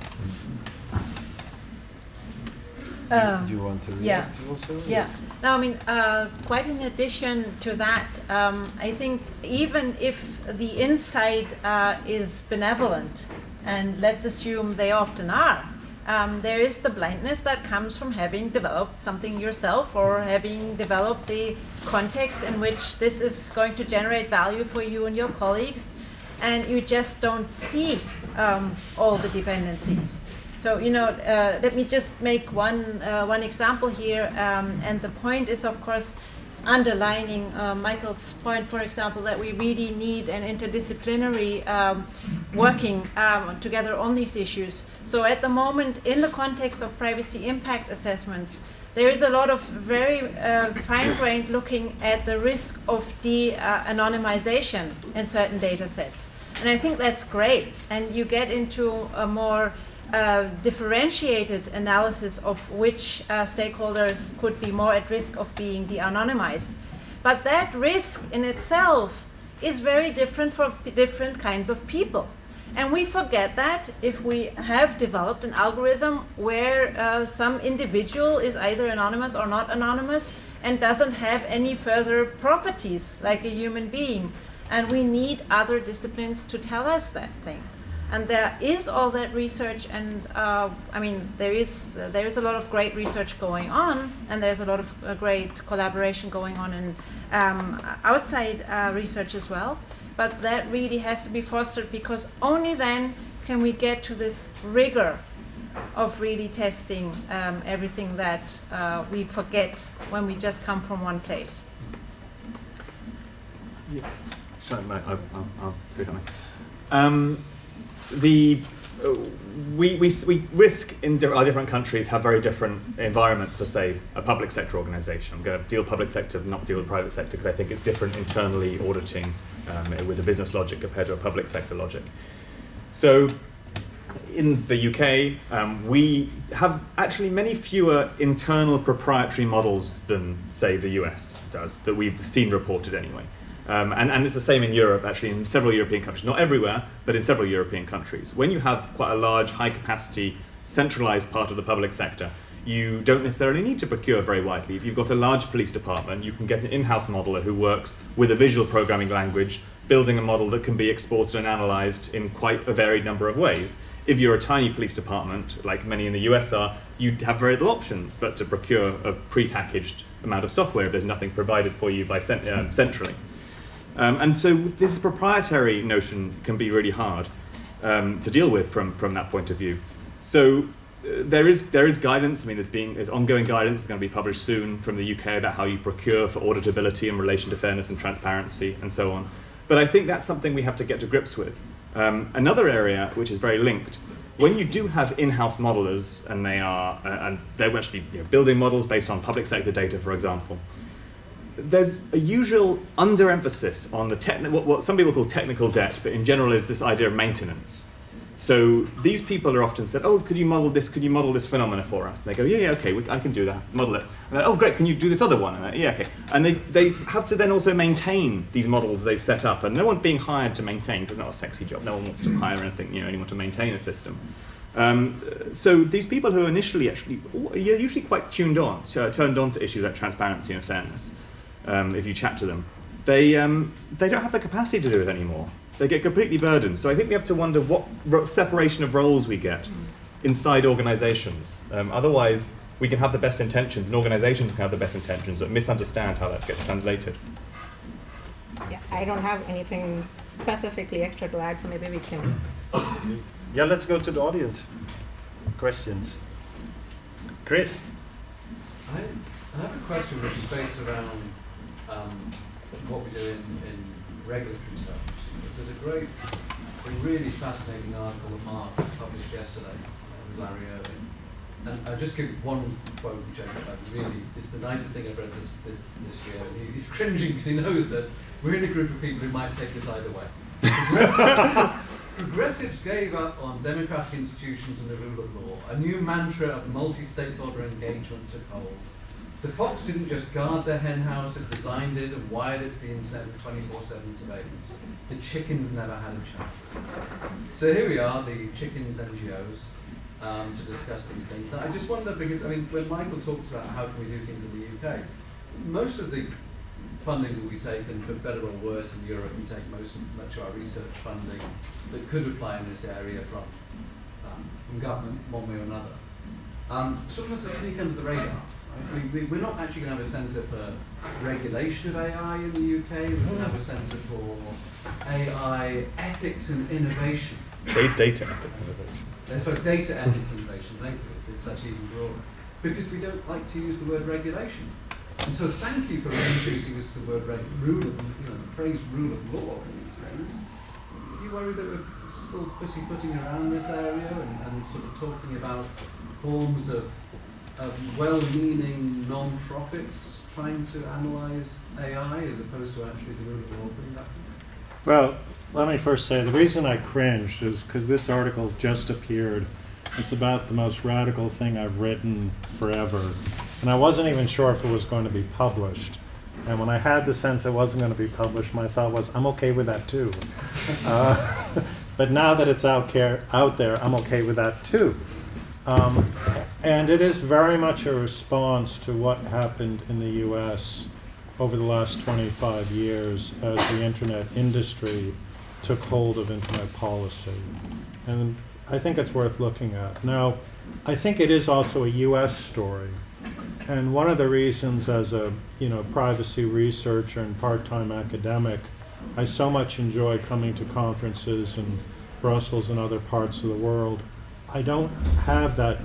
S3: Um,
S1: Do you want to
S3: yeah.
S1: react also?
S3: Yeah. No, I mean, uh, quite in addition to that, um, I think even if the inside uh, is benevolent, and let's assume they often are, um, there is the blindness that comes from having developed something yourself or having developed the context in which this is going to generate value for you and your colleagues, and you just don't see um, all the dependencies. So you know, uh, let me just make one uh, one example here, um, and the point is, of course, underlining uh, Michael's point, for example, that we really need an interdisciplinary um, working um, together on these issues. So at the moment, in the context of privacy impact assessments, there is a lot of very uh, fine-grained looking at the risk of de-anonymization in certain data sets. And I think that's great. And you get into a more uh, differentiated analysis of which uh, stakeholders could be more at risk of being de-anonymized. But that risk in itself is very different for different kinds of people. And we forget that if we have developed an algorithm where uh, some individual is either anonymous or not anonymous and doesn't have any further properties like a human being. And we need other disciplines to tell us that thing. And there is all that research, and uh, I mean, there is uh, there is a lot of great research going on, and there's a lot of uh, great collaboration going on in um, outside uh, research as well. But that really has to be fostered because only then can we get to this rigor of really testing um, everything that uh, we forget when we just come from one place.
S5: Sorry, mate, I- I'll, I'll say something. Um, the uh, we, we, we risk in our different countries have very different environments for say a public sector organization. I'm going to deal public sector, not deal with private sector because I think it's different internally auditing um, with a business logic compared to a public sector logic. So in the UK, um, we have actually many fewer internal proprietary models than, say, the US does, that we've seen reported anyway. Um, and, and it's the same in Europe, actually, in several European countries. Not everywhere, but in several European countries. When you have quite a large, high capacity, centralized part of the public sector, you don't necessarily need to procure very widely. If you've got a large police department, you can get an in house modeler who works with a visual programming language, building a model that can be exported and analyzed in quite a varied number of ways. If you're a tiny police department, like many in the US are, you have very little option but to procure a pre-packaged amount of software if there's nothing provided for you by cent- um, centrally. Um, and so this proprietary notion can be really hard um, to deal with from, from that point of view. So uh, there is there is guidance. I mean, there's being there's ongoing guidance. It's going to be published soon from the UK about how you procure for auditability in relation to fairness and transparency and so on. But I think that's something we have to get to grips with. Um, another area which is very linked when you do have in-house modelers, and they are, uh, and they're actually you know, building models based on public sector data, for example, there's a usual underemphasis on the what, what some people call technical debt, but in general is this idea of maintenance. So these people are often said, "Oh, could you model this? Could you model this phenomena for us?" And they go, "Yeah, yeah, okay, we, I can do that. Model it." And "Oh, great, can you do this other one?" And they're, yeah, okay. And they, they have to then also maintain these models they've set up, and no one's being hired to maintain. 'cause It's not a sexy job. No one wants to hire anything, you know, anyone to maintain a system. Um, so these people who are initially actually, are usually quite tuned on, turned on to issues like transparency and fairness. Um, if you chat to them, they um, they don't have the capacity to do it anymore. They get completely burdened. So I think we have to wonder what separation of roles we get inside organisations. Um, otherwise, we can have the best intentions, and organisations can have the best intentions, but misunderstand how that gets translated.
S4: Yeah, I don't have anything specifically extra to add, so maybe we can.
S1: Yeah, let's go to the audience. Questions. Chris?
S6: I, I have a question which is based around um, what we do in, in regulatory terms. There's a great, a really fascinating article that Marc published yesterday uh, with Larry Irving. And I'll just give one quote which I, I really, it's the nicest thing I've read this, this, this year. And he, he's cringing because he knows that we're in a group of people who might take this either way. Progressives gave up on democratic institutions and the rule of law. A new mantra of multi-stakeholder engagement took hold. The Fox didn't just guard the hen house, it designed it and wired it to the internet with 24-7 surveillance. The chickens never had a chance. So here we are, the chickens NGOs, um, to discuss these things. I just wonder, because I mean, when Michael talks about how can we do things in the UK, most of the funding that we take, and for better or worse in Europe, we take most of, much of our research funding that could apply in this area from, um, from government, one way or another. Um, sort of has to sneak under the radar. We, we, we're not actually going to have a centre for regulation of AI in the UK. We're going to have a centre for AI ethics and innovation.
S5: Da- Data ethics innovation.
S6: Uh, sorry, data ethics and innovation. Thank you. It's actually even broader. Because we don't like to use the word regulation. And so thank you for introducing us to the word rule of, you know, the phrase rule of law in these things. Do you worry that we're still pussyfooting around this area and, and sort of talking about forms of, well-meaning non-profits trying to analyse AI as opposed to actually the rule of law that?
S2: Well, let me first say the reason I cringed is because this article just appeared. It's about the most radical thing I've written forever. And I wasn't even sure if it was going to be published. And when I had the sense it wasn't going to be published, my thought was, I'm okay with that too. Uh, but now that it's out, care, out there, I'm okay with that too. Um, and it is very much a response to what happened in the US over the last 25 years as the internet industry took hold of internet policy. And I think it's worth looking at. Now, I think it is also a US story. And one of the reasons as a, you know, privacy researcher and part-time academic, I so much enjoy coming to conferences in Brussels and other parts of the world. I don't have that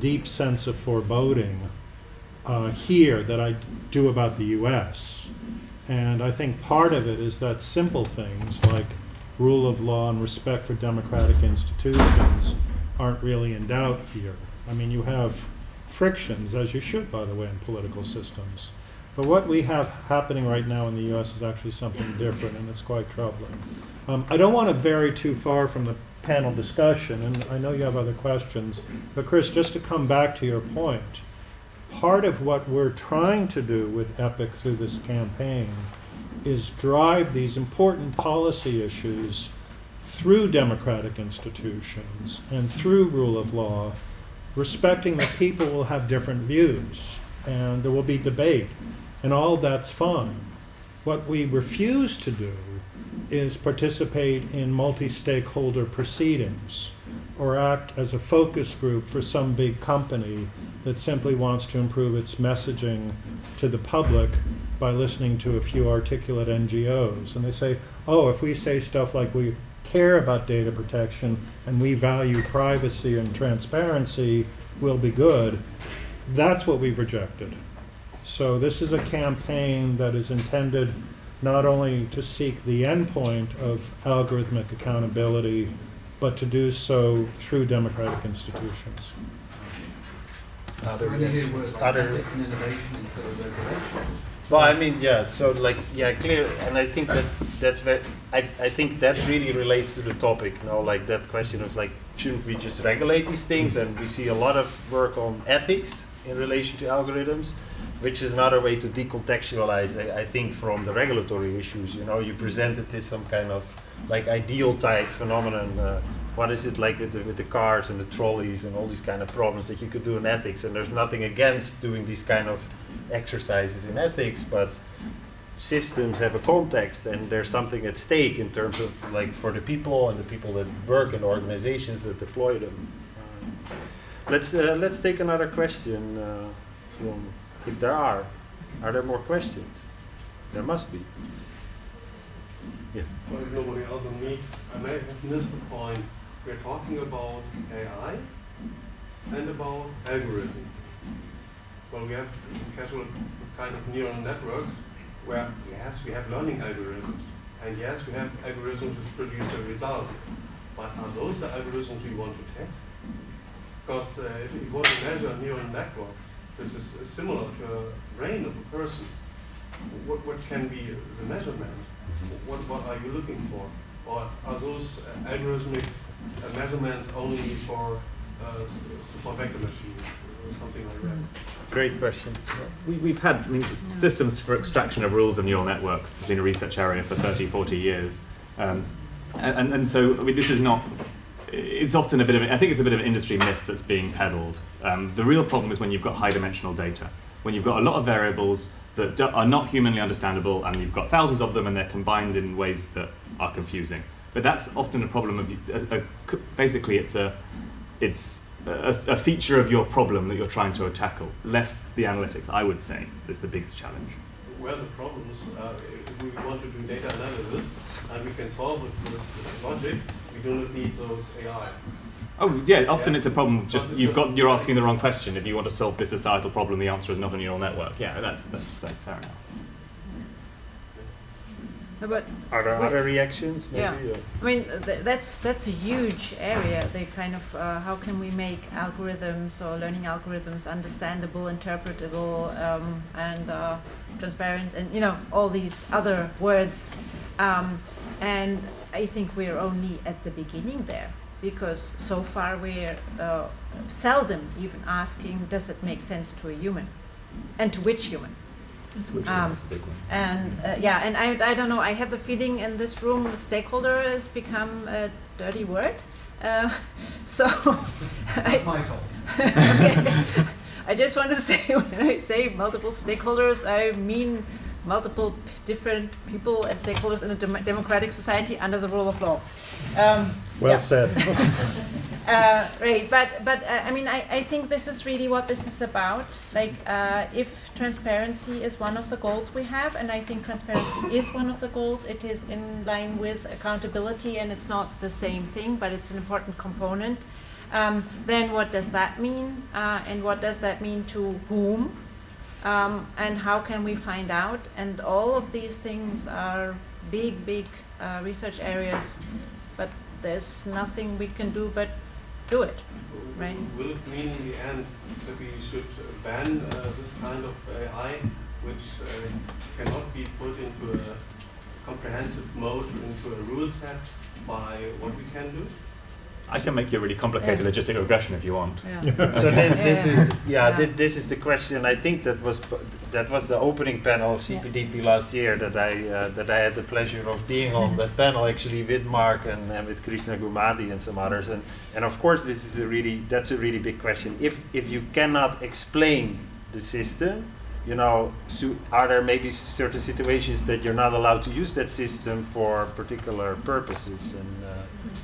S2: deep sense of foreboding uh, here that I do about the US. And I think part of it is that simple things like rule of law and respect for democratic institutions aren't really in doubt here. I mean, you have frictions, as you should, by the way, in political systems. But what we have happening right now in the US is actually something different, and it's quite troubling. Um, I don't want to vary too far from the panel discussion, and I know you have other questions, but Chris, just to come back to your point, part of what we're trying to do with EPIC through this campaign is drive these important policy issues through democratic institutions and through rule of law, respecting that people will have different views and there will be debate, and all that's fine. What we refuse to do is participate in multi-stakeholder proceedings or act as a focus group for some big company that simply wants to improve its messaging to the public by listening to a few articulate NGOs. And they say, oh, if we say stuff like we care about data protection and we value privacy and transparency, we'll be good. That's what we've rejected. So this is a campaign that is intended not only to seek the endpoint of algorithmic accountability, but to do so through democratic institutions.
S6: So when you hear words like
S1: other-
S6: ethics and innovation instead of regulation,
S1: Well, I mean, yeah. So, like, yeah, clear. And I think that that's very. I, I think that really relates to the topic. You know, like that question of like, shouldn't we just regulate these things? And we see a lot of work on ethics in relation to algorithms, which is another way to decontextualize. I, I think from the regulatory issues. You know, you present it as some kind of like ideal type phenomenon. Uh, what is it like with the, with the cars and the trolleys and all these kind of problems that you could do in ethics? And there's nothing against doing these kind of exercises in ethics, but systems have a context and there's something at stake in terms of like for the people and the people that work in organizations that deploy them. Let's uh, let's take another question uh, from if there are. Are there more questions? There must be. Yeah.
S7: Well, if nobody else than me, I may have missed the point. We're talking about AI and about algorithm. Well, we have casual kind of neural networks where, yes, we have learning algorithms. And yes, we have algorithms which produce a result. But are those the algorithms we want to test? Because uh, if you want to measure a neural network, this is uh, similar to a brain of a person. What, what can be the measurement? What, what are you looking for? Or are those uh, algorithmic uh, measurements only for uh, support vector machines or something like that?
S1: Great question.
S5: We, we've had I mean, systems for extraction of rules of neural networks been a research area for 30, 40 years. Um, and, and, and so, I mean, this is not, it's often a bit of, I think it's a bit of an industry myth that's being peddled. Um, the real problem is when you've got high dimensional data, when you've got a lot of variables that are not humanly understandable and you've got thousands of them and they're combined in ways that are confusing. But that's often a problem of, a, a, basically it's a, it's a, a feature of your problem that you're trying to tackle, less the analytics, I would say, is the biggest challenge.
S7: Where the problems, uh, if we want to do data analysis and we can solve it with logic, we do not need those AI.
S5: Oh yeah, often
S7: Yeah.
S5: it's a problem. Just you've got you're asking the wrong question. If you want to solve this societal problem, the answer is not a neural network. Yeah, that's that's that's fair enough.
S3: No, But
S1: Are there other reactions? Maybe.
S3: Yeah.
S1: or-
S3: I mean, th- that's that's a huge area. They kind of uh, how can we make algorithms or learning algorithms understandable, interpretable, um, and uh, transparent, and you know all these other words. Um, and I think we're only at the beginning there because so far we're uh, seldom even asking, does it make sense to a human, and to which human?
S5: Which
S3: Um,
S5: a big one.
S3: And uh, yeah, and I, I don't know, I have the feeling in this room stakeholder has become a dirty word. Uh, so I,
S6: that's my fault.
S3: okay. I just want to say when I say multiple stakeholders, I mean multiple p- different people and stakeholders in a dem- democratic society under the rule of law. Um,
S2: Well
S3: yeah.
S2: said.
S3: Uh, right, but but uh, I mean, I, I think this is really what this is about. Like, uh, if transparency is one of the goals we have, and I think transparency is one of the goals, it is in line with accountability, and it's not the same thing, but it's an important component. Um, then what does that mean, uh, and what does that mean to whom, um, and how can we find out? And all of these things are big, big uh, research areas, but there's nothing we can do but do it. Right.
S7: Will it mean in the end that we should ban uh, this kind of AI, which uh, cannot be put into a comprehensive mode, into a rule set by what we can do?
S5: I can make you a really complicated
S3: Yeah.
S5: logistic regression if you want.
S3: Yeah.
S1: so thi- this is yeah,
S3: Yeah.
S1: thi- this is the question. I think that was that was the opening panel of CPDP last year that I uh, that I had the pleasure of being on that panel actually with Marc and, and with Krishna Gummadi and some others. And and of course this is a really that's a really big question. If if you cannot explain the system, you know, so are there maybe certain situations that you're not allowed to use that system for particular purposes? And uh,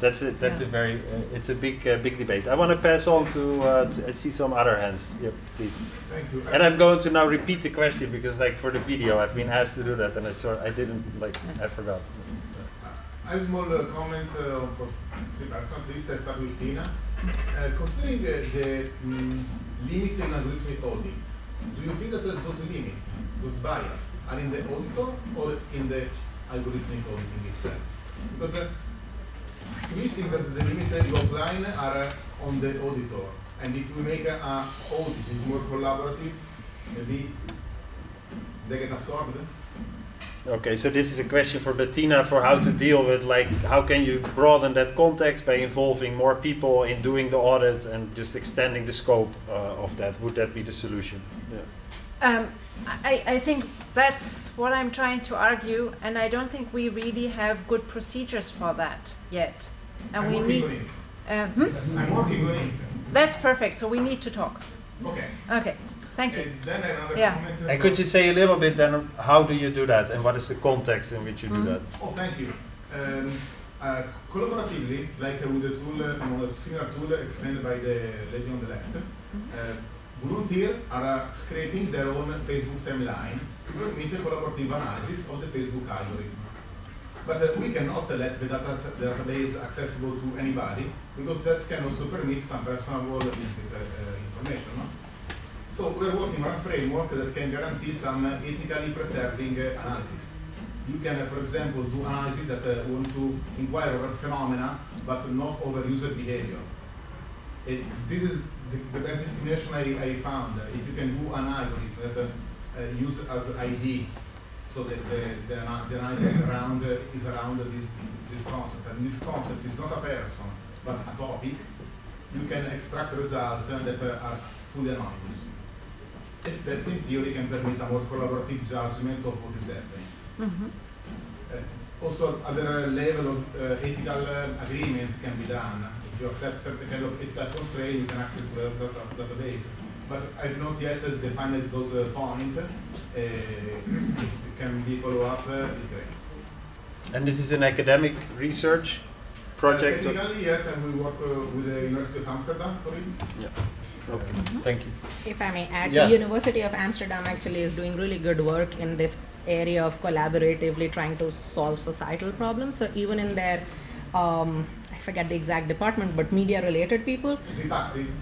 S1: that's it. That's
S3: Yeah.
S1: a very uh, it's a big uh, big debate. I want to pass on to, uh, to I see some other hands. Yep, please.
S8: Thank you.
S1: And I'm going to now repeat the question because, like, for the video, I've been asked to do that, and I saw I didn't like I forgot.
S8: I have small uh, comments uh, for three persons. At least I start with Tina. Uh, considering uh, the mm, limit algorithmic audit, do you think that those limits, those bias, are in the auditor or in the algorithmic auditing itself? Because uh, think me, it seems that the limited offline are uh, on the auditor. And if we make a, a audit is more collaborative, maybe they get absorbed.
S1: Okay, so this is a question for Bettina for how to deal with like how can you broaden that context by involving more people in doing the audit and just extending the scope uh, of that. Would that be the solution? Yeah.
S3: Um, I, I think that's what I'm trying to argue, and I don't think we really have good procedures for that yet. And
S8: I'm
S3: we need. Uh, hmm?
S8: I'm working on it.
S3: That's perfect. So we need to talk.
S8: Okay.
S3: Okay. Thank you.
S8: And then another
S3: Yeah.
S8: comment.
S1: And could you say a little bit then how do you do that and what is the context in which you do
S3: Mhm.
S1: that?
S8: Oh, thank you. Um, uh, collaboratively, like uh, with the tool, uh, no, a similar tool explained by the lady on the left, uh, volunteers are uh, scraping their own Facebook timeline to permit a collaborative analysis of the Facebook algorithm. But uh, we cannot let the data database accessible to anybody because that can also permit some personal uh, information. No? So we're working on a framework that can guarantee some uh, ethically preserving uh, analysis. You can, uh, for example, do analysis that uh, want to inquire over phenomena, but not over user behavior. It, this is the, the best discrimination I, I found. Uh, If you can do an algorithm that uh, uh, use as ID, so that the, the, the analysis around uh, is around this, this concept. And this concept is not a person, but a topic. You can extract results uh, that uh, are fully anonymous. It- That in theory can permit a more collaborative judgment of what is happening.
S3: Mhm.
S8: Uh, also, other level of uh, ethical uh, agreement can be done. If you accept certain kind of ethical constraint, you can access the data, database. But I've not yet uh, defined those uh, points. Uh, it can be follow up. Uh, great.
S1: And this is an academic research project?
S8: Uh, technically, yes, and we work uh, with the University of Amsterdam for it.
S1: Okay, thank you.
S4: If I may add,
S1: Yeah.
S4: the University of Amsterdam actually is doing really good work in this area of collaboratively trying to solve societal problems. So even in their, um, I forget the exact department, but media-related people,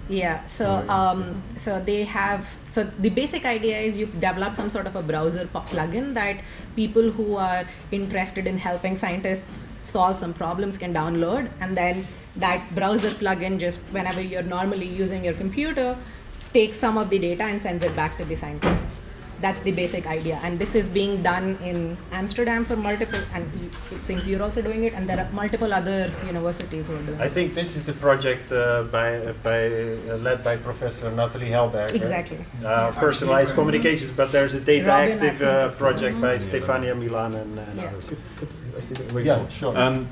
S4: yeah. So um, so they have so the basic idea is you develop some sort of a browser pu- plugin that people who are interested in helping scientists solve some problems can download, and then that browser plugin just whenever you're normally using your computer takes some of the data and sends it back to the scientists. That's the basic idea, and this is being done in Amsterdam for multiple, and it seems you're also doing it, and there are multiple other universities who are doing
S1: I
S4: it.
S1: I think this is the project uh, by, uh, by, uh, led by Professor Natalie Helberger.
S4: Exactly.
S1: Uh, personalized communications, but there's a data
S4: Robin,
S1: active uh, project by. Stefania Milan and, and
S4: Yeah.
S1: others.
S5: I see that
S1: Yeah, sure.
S5: Um,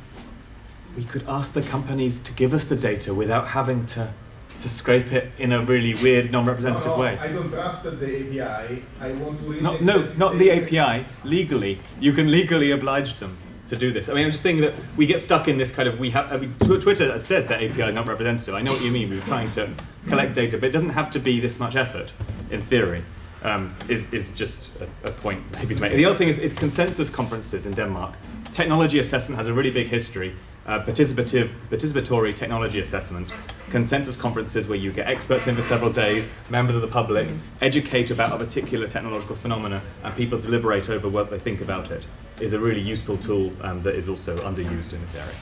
S5: we could ask the companies to give us the data without having to to scrape it in a really weird, non-representative
S8: No, no,
S5: way.
S8: I don't trust the API. I want to
S5: No,
S8: remix
S5: no, not the API. Legally, you can legally oblige them to do this. I mean, I'm just thinking that we get stuck in this kind of we have. I mean, Twitter has said that API is not representative. I know what you mean. We were trying to collect data, but it doesn't have to be this much effort. In theory, um, is is just a, a point maybe to make. The other thing is it's consensus conferences in Denmark. Technology assessment has a really big history. Uh, participative, participatory technology assessment, consensus conferences where you get experts in for several days, members of the public, educate about a particular technological phenomena, and people deliberate over what they think about it, is a really useful tool um, that is also underused in this area.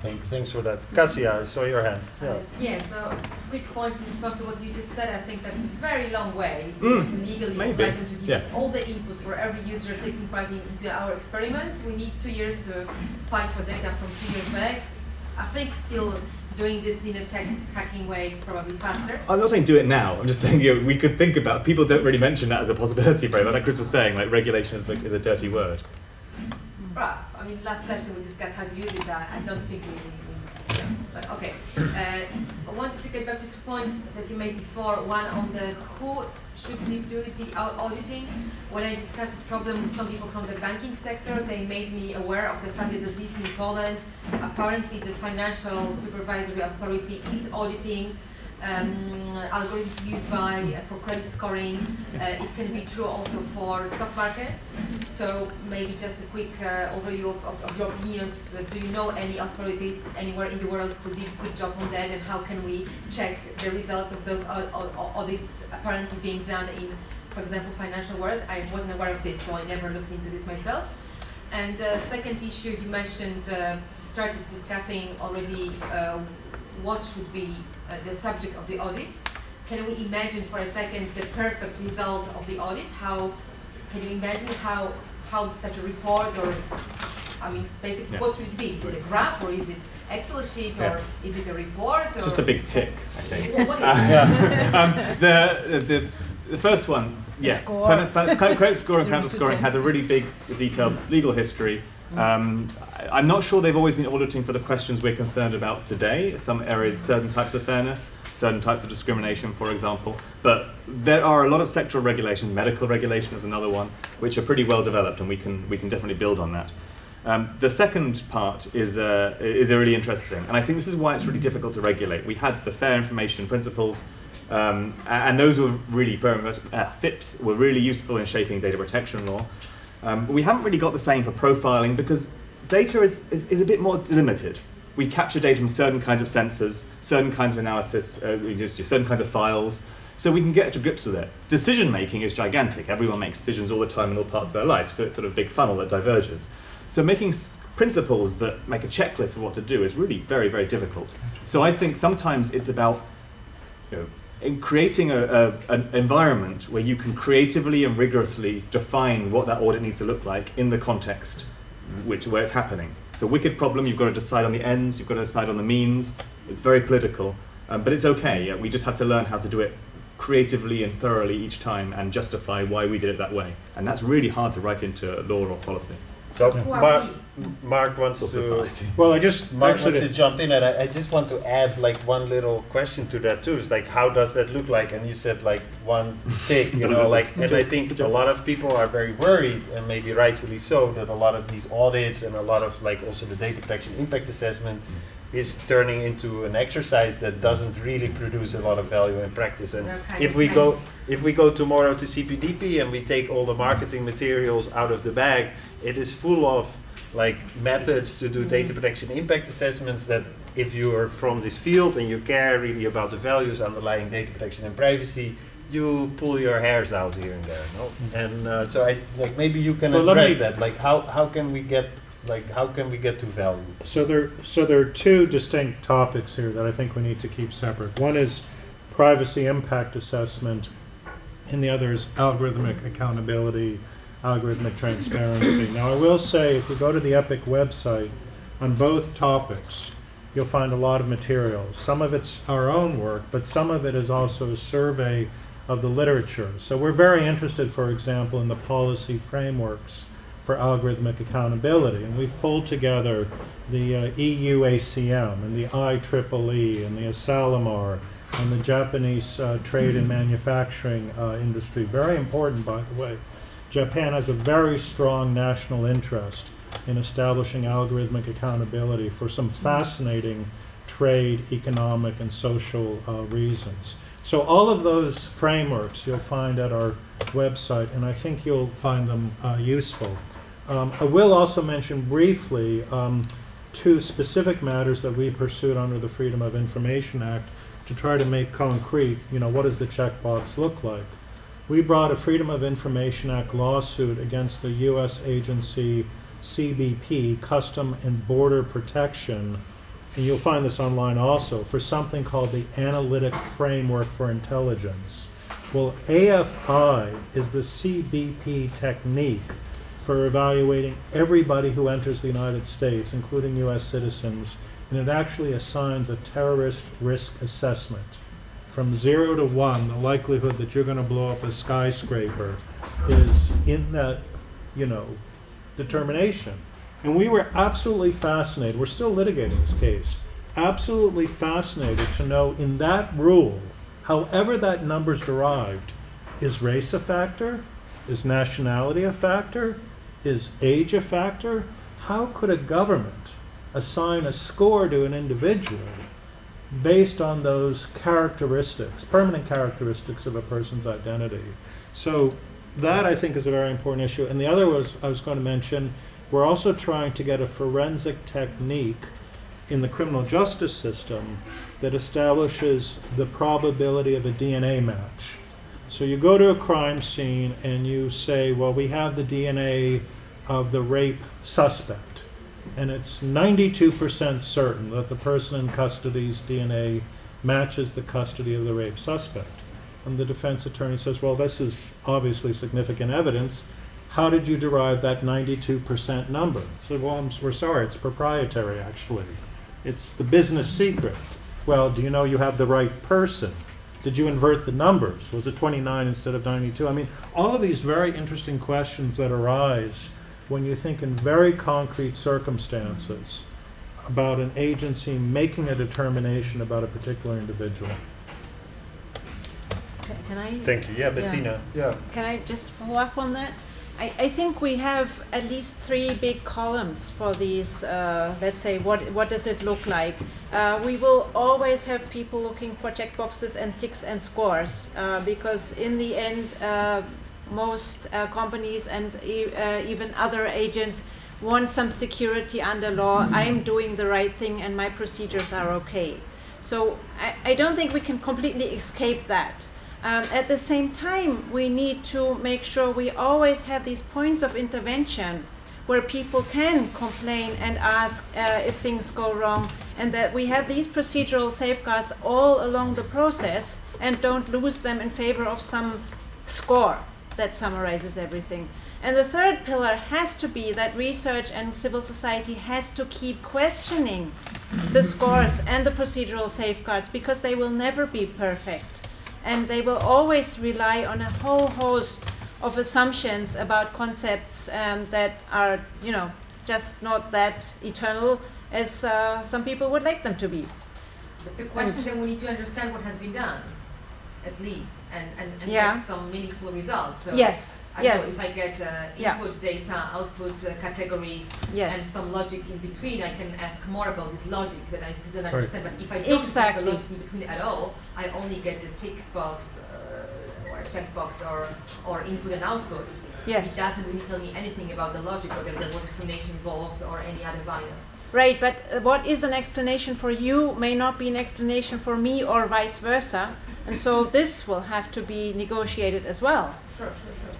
S1: Thanks, thanks for that. Cassia, I saw your hand. Yeah.
S9: Yeah, so quick point in response to what you just said. I think that's a very long way
S5: Mm,
S9: to legally
S5: maybe,
S9: oblige them to give us
S5: yeah.
S9: all the input for every user taking part in, into our experiment. We need two years to fight for data from two years back. I think still doing this in a tech hacking way is probably faster.
S5: I'm not saying do it now. I'm just saying you know, we could think about. People don't really mention that as a possibility much. Like Chris was saying, like regulation is, is a dirty word.
S9: Right. I mean, last session we discussed how to use it. I, I don't think we, we, but okay. Uh, I wanted to get back to two points that you made before. One on the who should do the auditing. When I discussed the problem with some people from the banking sector, they made me aware of the fact that at least in Poland, apparently the financial supervisory authority is auditing um, algorithms used by uh, for credit scoring. Uh, it can be true also for stock markets. So maybe just a quick uh, overview of, of, of your opinions. Uh, do you know any authorities anywhere in the world who did a good job on that, and how can we check the results of those au- au- audits apparently being done in, for example, financial world? I wasn't aware of this, so I never looked into this myself. And uh, second issue, you mentioned, uh, you started discussing already uh, what should be uh, the subject of the audit. Can we imagine for a second the perfect result of the audit? How can you imagine how how such a report or I mean, basically,
S5: Yeah.
S9: what should it be? Is it a graph or is it Excel sheet or
S5: Yeah.
S9: is it a report?
S5: It's
S9: or
S5: just a big tick, I think.
S9: What- what is it?
S5: um, the, the, the first one, yeah,
S3: score.
S5: fin- fin- fin- credit score and counter scoring
S3: 10.
S5: has a really big, detailed legal history. Um, I- I'm not sure they've always been auditing for the questions we're concerned about today. Some areas, certain types of fairness, certain types of discrimination, for example. But there are a lot of sectoral regulations. Medical regulation is another one, which are pretty well developed, and we can we can definitely build on that. Um, the second part is, uh, is really interesting, and I think this is why it's really difficult to regulate. We had the fair information principles, um, and those were really very much, uh, FIPS were really useful in shaping data protection law. Um, we haven't really got the same for profiling because data is, is, is a bit more limited. We capture data from certain kinds of sensors, certain kinds of analysis, uh, certain kinds of files, so we can get to grips with it. Decision making is gigantic. Everyone makes decisions all the time in all parts of their life, so it's sort of a big funnel that diverges. So making principles that make a checklist of what to do is really very, very difficult. So I think sometimes it's about you know, in creating a, a, an environment where you can creatively and rigorously define what that audit needs to look like in the context which where it's happening. It's a wicked problem. You've got to decide on the ends. You've got to decide on the means. It's very political, um, but it's okay. Yeah, we just have to learn how to do it creatively and thoroughly each time and justify why we did it that way. And that's really hard to write into law or policy.
S1: So
S9: Who are Marc.
S1: Marc wants to.
S5: society.
S2: Well, I just
S1: Marc
S2: actually
S1: wants to jump in, and I, I just want to add like one little question to that too. It's like, how does that look like? And you said like one tick, you know, like, and. I think a lot of people are very worried, and maybe rightfully so, that a lot of these audits and a lot of like also the data protection impact assessment is turning into an exercise that doesn't really produce a lot of value in practice. And
S9: They're
S1: if
S9: of
S1: we go if we go tomorrow to CPDP and we take all the marketing materials out of the bag, it is full of like methods to do data protection impact assessments that if you are from this field and you care really about the values underlying data protection and privacy, you pull your hairs out here and there. No? And uh, so I like maybe you can
S2: Well,
S1: address that. Like how, how can we get like how can we get to value?
S2: So there, so there are two distinct topics here that I think we need to keep separate. One is privacy impact assessment, and the other is algorithmic accountability, algorithmic transparency. Now, I will say, if you go to the EPIC website, on both topics, you'll find a lot of materials. Some of it's our own work, but some of it is also a survey of the literature. So we're very interested, for example, in the policy frameworks for algorithmic accountability. And we've pulled together the uh, EU ACM and the IEEE and the Asilomar and the Japanese uh, trade and manufacturing uh, industry. Very important, by the way. Japan has a very strong national interest in establishing algorithmic accountability for some fascinating trade, economic, and social uh, reasons. So all of those frameworks you'll find at our website, and I think you'll find them uh, useful. Um, I will also mention briefly um, two specific matters that we pursued under the Freedom of Information Act to try to make concrete, you know, what does the checkbox look like? We brought a Freedom of Information Act lawsuit against the U.S. agency CBP, Custom and Border Protection, and you'll find this online also, for something called the Analytic Framework for Intelligence. Well, AFI is the CBP technique for evaluating everybody who enters the United States, including U.S. citizens, and it actually assigns a terrorist risk assessment. From zero to one, the likelihood that you're going to blow up a skyscraper is in that, you know, determination. And we were absolutely fascinated, we're still litigating this case, absolutely fascinated to know in that rule, however that number's derived, is race a factor? Is nationality a factor? Is age a factor? How could a government assign a score to an individual based on those characteristics, permanent characteristics of a person's identity? So that I think is a very important issue. And the other was I was going to mention we're also trying to get a forensic technique in the criminal justice system that establishes the probability of a DNA match. So you go to a crime scene and you say, well, we have the DNA of the rape suspect, and it's 92% certain that the person in custody's DNA matches the custody of the rape suspect. And the defense attorney says, well, this is obviously significant evidence. How did you derive that 92% number? So, well, I'm, we're sorry, it's proprietary, actually. It's the business secret. Well, do you know you have the right person? Did you invert the numbers? Was it 29 instead of 92? I mean, all of these very interesting questions that arise when you think in very concrete circumstances about an agency making a determination about a particular individual.
S3: Can I?
S1: Thank you. Yeah, Bettina. Yeah.
S3: Can I just follow up on that? I, I think we have at least three big columns for these, uh, let's say, what, what does it look like? Uh, we will always have people looking for checkboxes and ticks and scores uh, because in the end, uh, most uh, companies and e- uh, even other agents want some security under law. I'm doing the right thing and my procedures are okay. So I, I don't think we can completely escape that. Um, at the same time, we need to make sure we always have these points of intervention where people can complain and ask uh, if things go wrong, and that we have these procedural safeguards all along the process and don't lose them in favor of some score that summarizes everything. And the third pillar has to be that research and civil society has to keep questioning the scores and the procedural safeguards because they will never be perfect and they will always rely on a whole host of assumptions about concepts um, that are, you know, just not that eternal as uh, some people would like them to be.
S9: But the question then we need to understand what has been done, at least, and, and, and
S3: Yeah.
S9: get some meaningful results. So
S3: Yes,
S9: I know
S3: yes,
S9: if I get uh,
S3: Yeah.
S9: input data, output uh, categories, and some logic in between, I can ask more about this logic that I still don't
S2: Right.
S9: understand. But if I don't
S3: Exactly.
S9: have the logic in between at all, I only get the tick box uh, or checkbox or, or input and output.
S3: Yes.
S9: It doesn't really tell me anything about the logic, whether there was explanation involved or any other bias.
S3: Right, but uh, what is an explanation for you may not be an explanation for me or vice versa. And so this will have to be negotiated as well.
S9: Sure, sure, sure.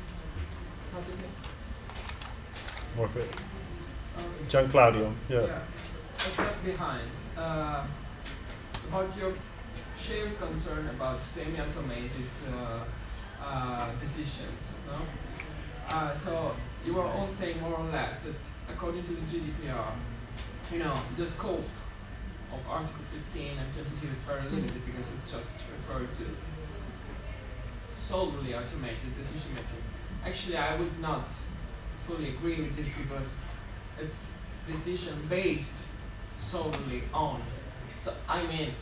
S9: How
S1: More good. Gianclaudio. Yeah.
S10: Yeah, a step behind. Uh, about your shared concern about semi-automated uh, uh, decisions, no? Uh, so you were all saying more or less that according to the GDPR, you know, the scope of Article 15 and 22 is very mm. limited because it's just referred to solely automated decision making. Actually, I would not fully agree with this because it's decision based solely on. So I mean,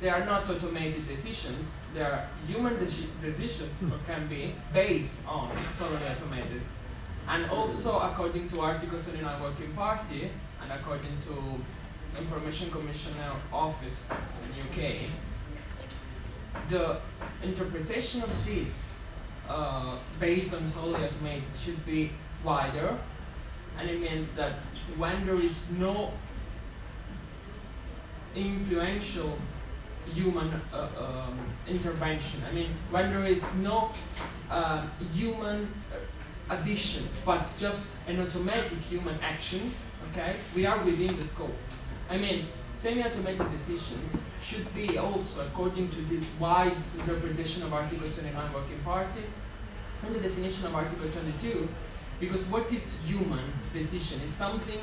S10: they are not automated decisions. They are human deci- decisions that can be based on solely automated. And also, according to Article 29 Working Party and according to Information Commissioner Office in UK, the interpretation of this uh, based on solely automated should be wider. And it means that when there is no influential human uh, um, intervention, I mean, when there is no uh, human uh, addition, but just an automatic human action, okay, we are within the scope. I mean, semi-automated decisions should be also, according to this wide interpretation of Article 29 Working Party, and the definition of Article 22, because what is human decision is something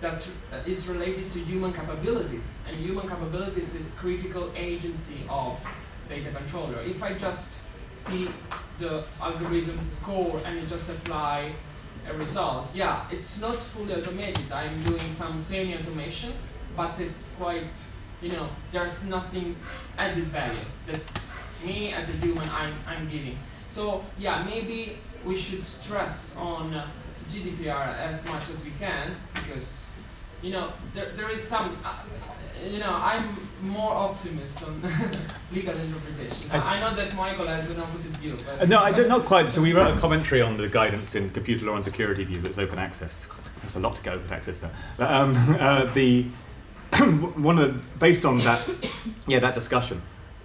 S10: that uh, is related to human capabilities, and human capabilities is critical agency of data controller. If I just see the algorithm score and just apply a result, yeah, it's not fully automated. I'm doing some semi-automation, but it's quite, you know, there's nothing added value that me as a human I'm, I'm giving. So yeah, maybe we should stress on GDPR as much as we can because you know there, there is some uh, you know I'm more optimist on legal interpretation. I, I know that Michael has an opposite view, but
S5: Uh, No, I don't, not quite. So we wrote a commentary on the guidance in Computer Law and Security Review that's open access. There's a lot to get open access there. Um, uh, the one of the, based on that, yeah, that discussion,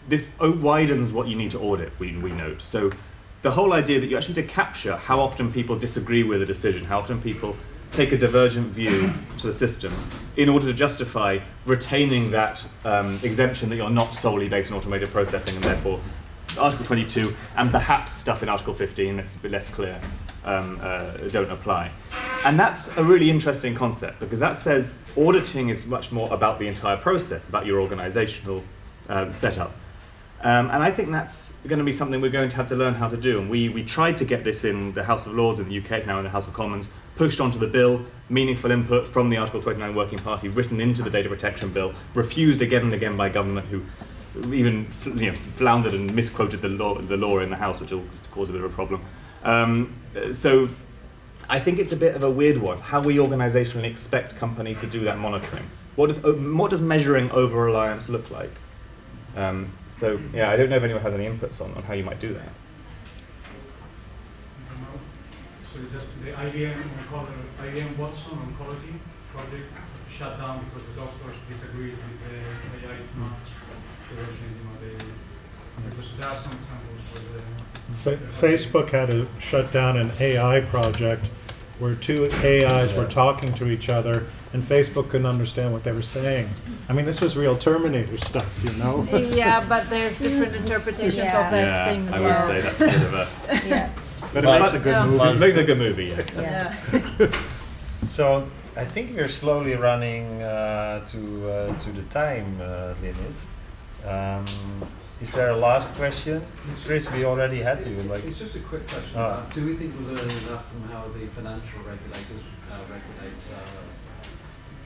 S5: this widens what you need to audit. We, we note so the whole idea that you actually need to capture how often people disagree with a decision, how often people take a divergent view to the system in order to justify retaining that um, exemption that you're not solely based on automated processing and therefore Article 22 and perhaps stuff in Article 15 that's a bit less clear um, uh, don't apply. And that's a really interesting concept because that says auditing is much more about the entire process, about your organizational um, setup. Um, and I think that's going to be something we're going to have to learn how to do. And we, we tried to get this in the House of Lords in the UK, it's now in the House of Commons, pushed onto the bill, meaningful input from the Article 29 Working Party, written into the Data Protection Bill, refused again and again by government who even you know, floundered and misquoted the law, the law in the House, which will cause a bit of a problem. Um, so I think it's a bit of a weird one, how we organisationally expect companies to do that monitoring. What does, what does measuring over-reliance look like? Um, so yeah, I don't know if anyone has any inputs on, on how you might do that.
S11: So just the IBM, oncology, IBM Watson oncology project shut down because the doctors disagreed with the AI match version, you know, the, because there are some examples where the
S2: Facebook had to shut down an AI project where two AIs were talking to each other and Facebook couldn't understand what they were saying. I mean, this was real Terminator stuff, you know?
S3: yeah, but there's different interpretations
S4: Yeah.
S3: of that
S5: yeah,
S3: thing as
S5: I
S3: well.
S5: would say that's a bit of a.
S4: Yeah.
S2: But it makes a good
S3: Yeah.
S2: movie.
S5: It makes a good movie. Yeah.
S3: Yeah.
S1: So I think we're slowly running uh, to uh, to the time uh, limit. Um, is there a last question, Chris? We already had you. Like,
S6: It's just a quick question. About, do we think we're learning enough from how the financial regulators uh, regulate uh,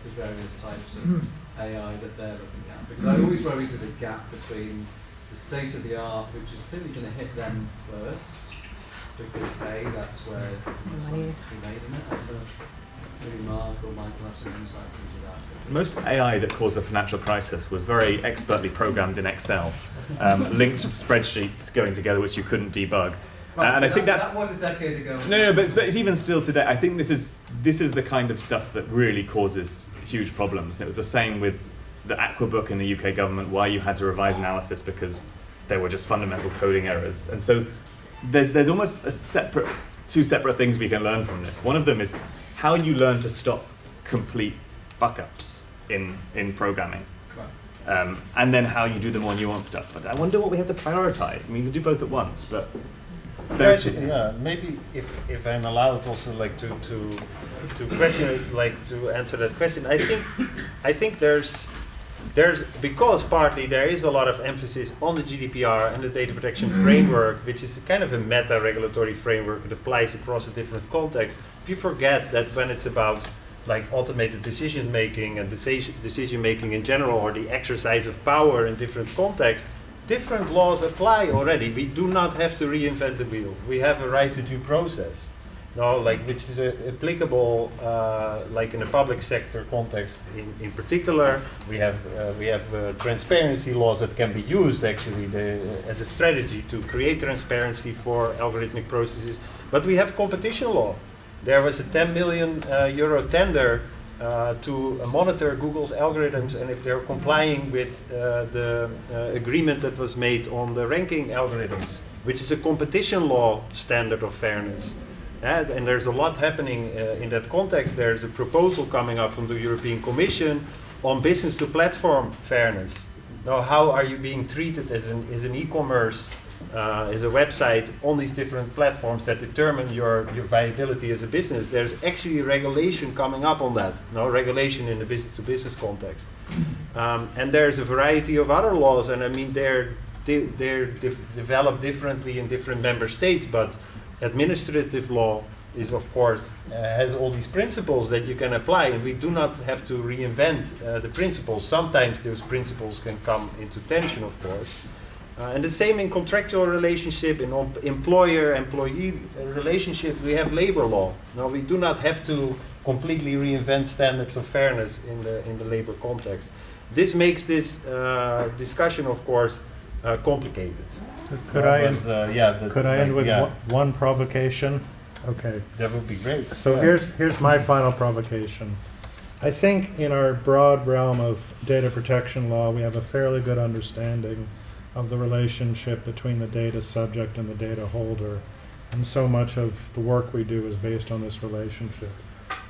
S6: the various types of AI that they're looking at? Because I always worry there's a gap between the state of the art, which is clearly going to hit them first, because A, that's where there's the most money to be made in it. I don't know if maybe Marc or Michael have some insights into that.
S5: Most AI that caused the financial crisis was very expertly programmed in Excel, um, linked spreadsheets going together which you couldn't debug. Uh, and I think
S6: that,
S5: that's
S6: that was a decade ago.
S5: no, no, but it's, but it's even still today. I think this is this is the kind of stuff that really causes huge problems. It was the same with the Aqua book in the UK government, why you had to revise analysis because there were just fundamental coding errors. And so there's there's almost a separate two separate things we can learn from this. One of them is how you learn to stop complete fuck ups in in programming. Um, and then how you do the more nuanced stuff. But I wonder what we have to prioritize. I mean, we do both at once, but there are two-
S1: yeah, maybe if, if I'm allowed also like to, to to question like to answer that question, I think I think there's there's because partly there is a lot of emphasis on the GDPR and the data protection framework, which is kind of a meta regulatory framework that applies across a different context. If you forget that when it's about like automated decision making and decision decision making in general, or the exercise of power in different contexts, different laws apply already. We do not have to reinvent the wheel. We have a right to due process. No, like which is uh, applicable, uh, like in the public sector context. In, in particular, we have uh, we have uh, transparency laws that can be used actually the, as a strategy to create transparency for algorithmic processes. But we have competition law. There was a 10 million uh, euro tender uh, to monitor Google's algorithms and if they're complying with uh, the uh, agreement that was made on the ranking algorithms, which is a competition law standard of fairness. Uh, and there's a lot happening uh, in that context. There's a proposal coming up from the European Commission on business to platform fairness. Now, how are you being treated as an, as an e-commerce, uh, as a website on these different platforms that determine your, your viability as a business? There's actually regulation coming up on that. No regulation in the business to business context. Um, and there's a variety of other laws, and I mean they're di- they're dif- developed differently in different member states, but administrative law is of course uh, has all these principles that you can apply and we do not have to reinvent uh, the principles sometimes those principles can come into tension of course uh, and the same in contractual relationship in employer employee uh, relationship we have labor law now we do not have to completely reinvent standards of fairness in the in the labor context this makes this uh, discussion of course uh, complicated
S2: Could
S1: That
S2: I,
S1: was, uh, yeah, the-
S2: could I end with
S1: yeah.
S2: one- one provocation? Okay.
S1: That would be great.
S2: So
S1: Yeah.
S2: here's, here's my final provocation. I think in our broad realm of data protection law, we have a fairly good understanding of the relationship between the data subject and the data holder. And so much of the work we do is based on this relationship.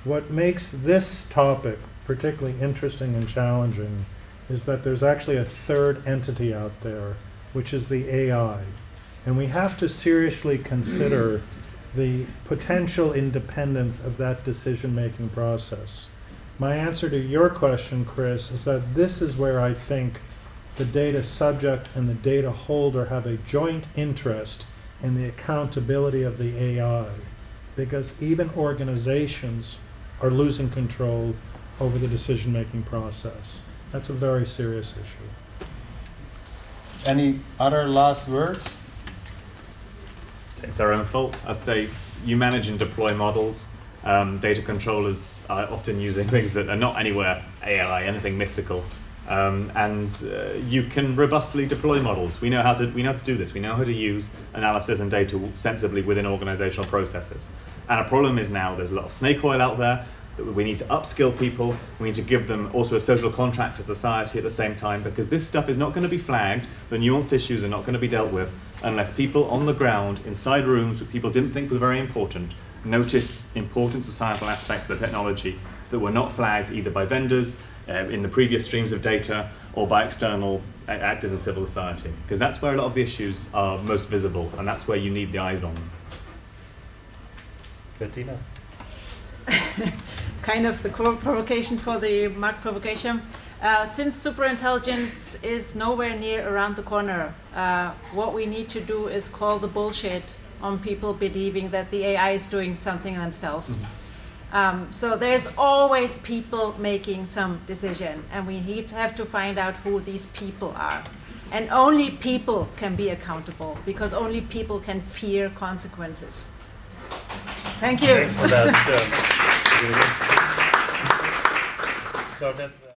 S2: What makes this topic particularly interesting and challenging is that there's actually a third entity out there, which is the AI. And we have to seriously consider the potential independence of that decision-making process. My answer to your question, Chris, is that this is where I think the data subject and the data holder have a joint interest in the accountability of the AI. Because even organizations are losing control over the decision-making process. That's a very serious issue.
S1: Any other last words?
S5: it's their own fault. I'd say you manage and deploy models. Um, data controllers are often using things that are not anywhere AI, anything mystical. Um, and uh, you can robustly deploy models. We know how to we know how to do this. We know how to use analysis and data sensibly within organizational processes. And a problem is now there's a lot of snake oil out there. That we need to upskill people. We need to give them also a social contract to society at the same time because this stuff is not going to be flagged. The nuanced issues are not going to be dealt with unless people on the ground, inside rooms that people didn't think were very important, notice important societal aspects of the technology that were not flagged either by vendors uh, in the previous streams of data or by external actors in civil society. Because that's where a lot of the issues are most visible and that's where you need the eyes on them.
S1: Bettina?
S3: kind of the provocation for the Marc provocation. Uh, since superintelligence is nowhere near around the corner, uh, what we need to do is call the bullshit on people believing that the AI is doing something themselves. Um, so there's always people making some decision, and we have to find out who these people are. And only people can be accountable, because only people can fear consequences. Thank you.
S1: Thanks for that. um, So that. uh,